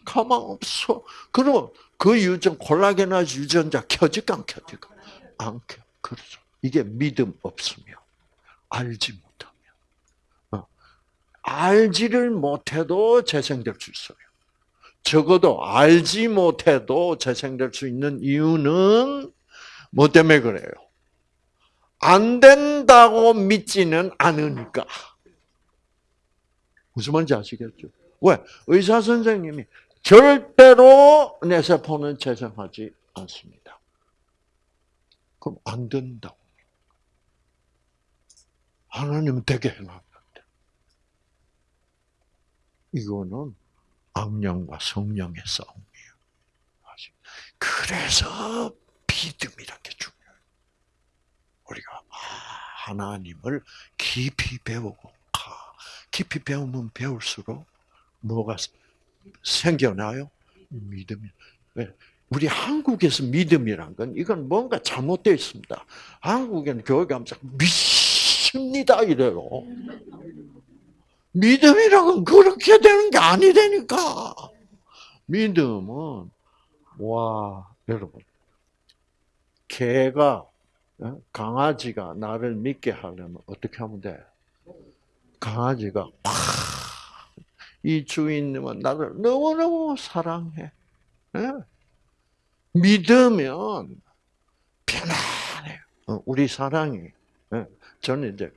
S1: 가만 없어. 그럼 그 유전 콜라겐화 유전자 켜질까 안 켜질까? 않게. 그렇죠. 이게 믿음 없으면 알지 어. 알지를 못해도 재생될 수 있어요. 적어도 알지 못해도 재생될 수 있는 이유는 뭐 때문에 그래요? 안 된다고 믿지는 않으니까. 무슨 말인지 아시겠죠? 왜? 의사 선생님이 절대로 내 세포는 재생하지 않습니다. 그럼 안 된다고. 하나님은 되게 해놨는데. 이거는 악령과 성령의 싸움이에요. 그래서 믿음이란 게 중요해요. 우리가 아, 하나님을 깊이 배우고 가. 깊이 배우면 배울수록 뭐가 생겨나요? 믿음이. 왜? 우리 한국에서 믿음이란 건 이건 뭔가 잘못되어 있습니다. 한국에는 교회가 믿습니다 이래요. 믿음이란 건 그렇게 되는 게 아니라니까. 믿음은 와 여러분 개가 어? 강아지가 나를 믿게 하려면 어떻게 하면 돼? 강아지가 팍, 이 주인님은 나를 너무너무 사랑해. 예? 믿으면 편안해요. 어, 우리 사랑이. 예, 저는 이제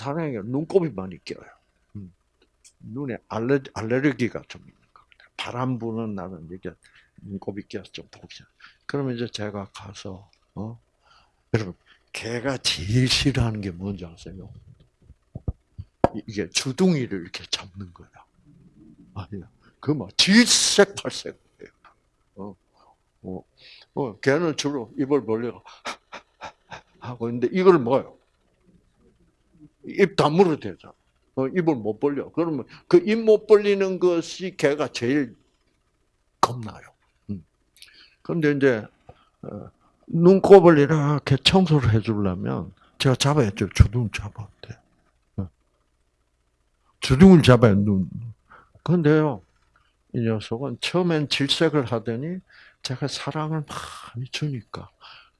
S1: 사랑이 눈곱이 많이 껴요. 음. 눈에 알레, 알레르기가 좀 있는 것 같아요. 바람 부는 날은 이게 눈곱이 껴서 좀 보기. 그러면 이제 제가 가서 어? 여러분 개가 제일 싫어하는 게 뭔지 아세요? 이- 이게 주둥이를 이렇게 잡는 거야. 아니야. 그 막 질색팔색이에요. 어, 어, 어, 걔는 주로 입을 벌리고 하고 있는데 이걸 뭐요? 입 다물어 대잖아. 어, 입을 못 벌려. 그러면 그 입 못 벌리는 것이 걔가 제일 겁나요. 음. 그런데 이제 어, 눈곱을 이렇게 청소를 해주려면 제가 잡아야죠. 주둥 잡아야 돼. 어. 주둥을 잡아야 눈. 근데요, 이 녀석은 처음엔 질색을 하더니 제가 사랑을 많이 주니까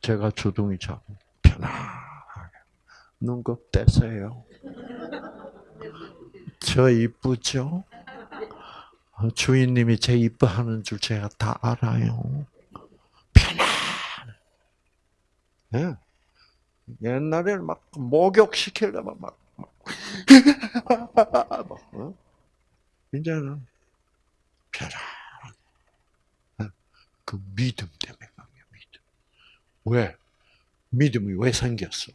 S1: 제가 주둥이 잡고 편안하게 눈곱 떼세요. 저 이쁘죠? 어, 주인님이 제 이뻐하는 줄 제가 다 알아요. 편안해. 예. 옛날에는 막 목욕 시키려면 막, 막, 막, 어? 이제는. 예. 그 믿음 때문에 강해요, 믿음. 왜? 믿음이 왜 생겼어?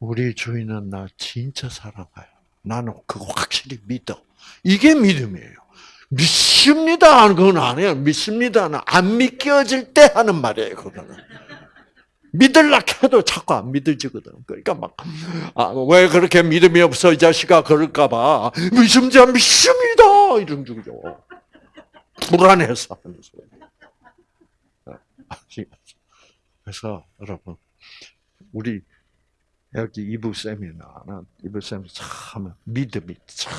S1: 우리 주인은 나 진짜 사랑해요. 나는 그거 확실히 믿어. 이게 믿음이에요. 믿습니다 하는 건 아니에요. 믿습니다는 안 믿겨질 때 하는 말이에요. 그거는. 믿을라 해도 자꾸 안 믿어지거든. 그러니까 막, 아, 왜 그렇게 믿음이 없어, 이 자식아, 그럴까봐. 믿습니다, 믿습니다! 이런 중이죠. 불안해서 하는 소리. 아시겠죠? 그래서, 여러분, 우리, 여기 이부 세미나는, 이부 세미나 참, 믿음이 참,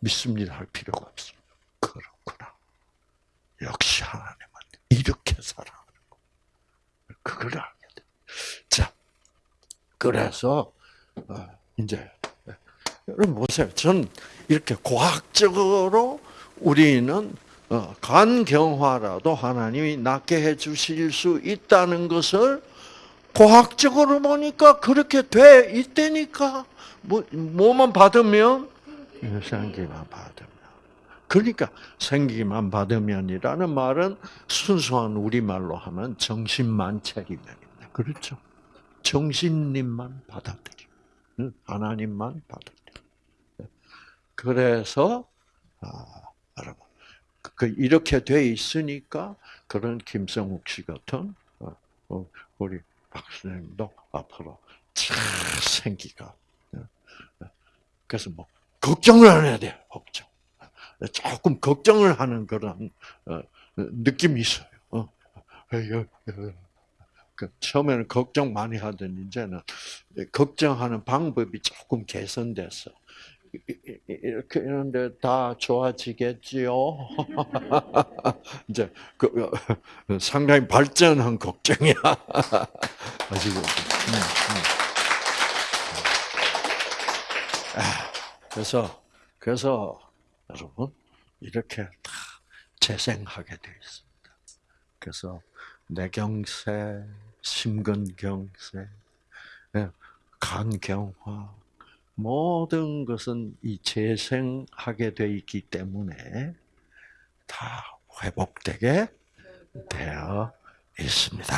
S1: 믿습니다 할 필요가 없어. 그렇구나. 역시 하나님은 이렇게 살아가는 거. 그걸 알게 돼. 자, 그래서 어, 이제 여러분 보세요. 전 이렇게 과학적으로 우리는 어, 간경화라도 하나님이 낫게 해 주실 수 있다는 것을 과학적으로 보니까 그렇게 돼 있다니까. 뭐 뭐만 받으면 생기만 받으면. 그러니까 생기만 받으면이라는 말은 순수한 우리말로 하면 정신만체리면입니다. 그렇죠? 정신님만 받아들여. 응? 하나님만 받아들여. 그래서 아, 여러분 그 이렇게 돼 있으니까 그런 김성욱 씨 같은 어, 어, 우리 박수님도 앞으로 참 생기가. 그래서 뭐 걱정을 안 해야 돼 걱정. 조금 걱정을 하는 그런 어, 느낌이 있어요. 어. 어, 그 처음에는 걱정 많이 하던 이제는 걱정하는 방법이 조금 개선돼서 이렇게 이런데 다 좋아지겠지요. 이제 그 어, 상당히 발전한 걱정이야. 아시고. 음, 아, 그래서 그래서 여러분 이렇게 다 재생하게 돼 있습니다. 그래서 뇌경색, 심근경색, 예, 간경화 모든 것은 이 재생하게 돼 있기 때문에 다 회복되게 되어 있습니다.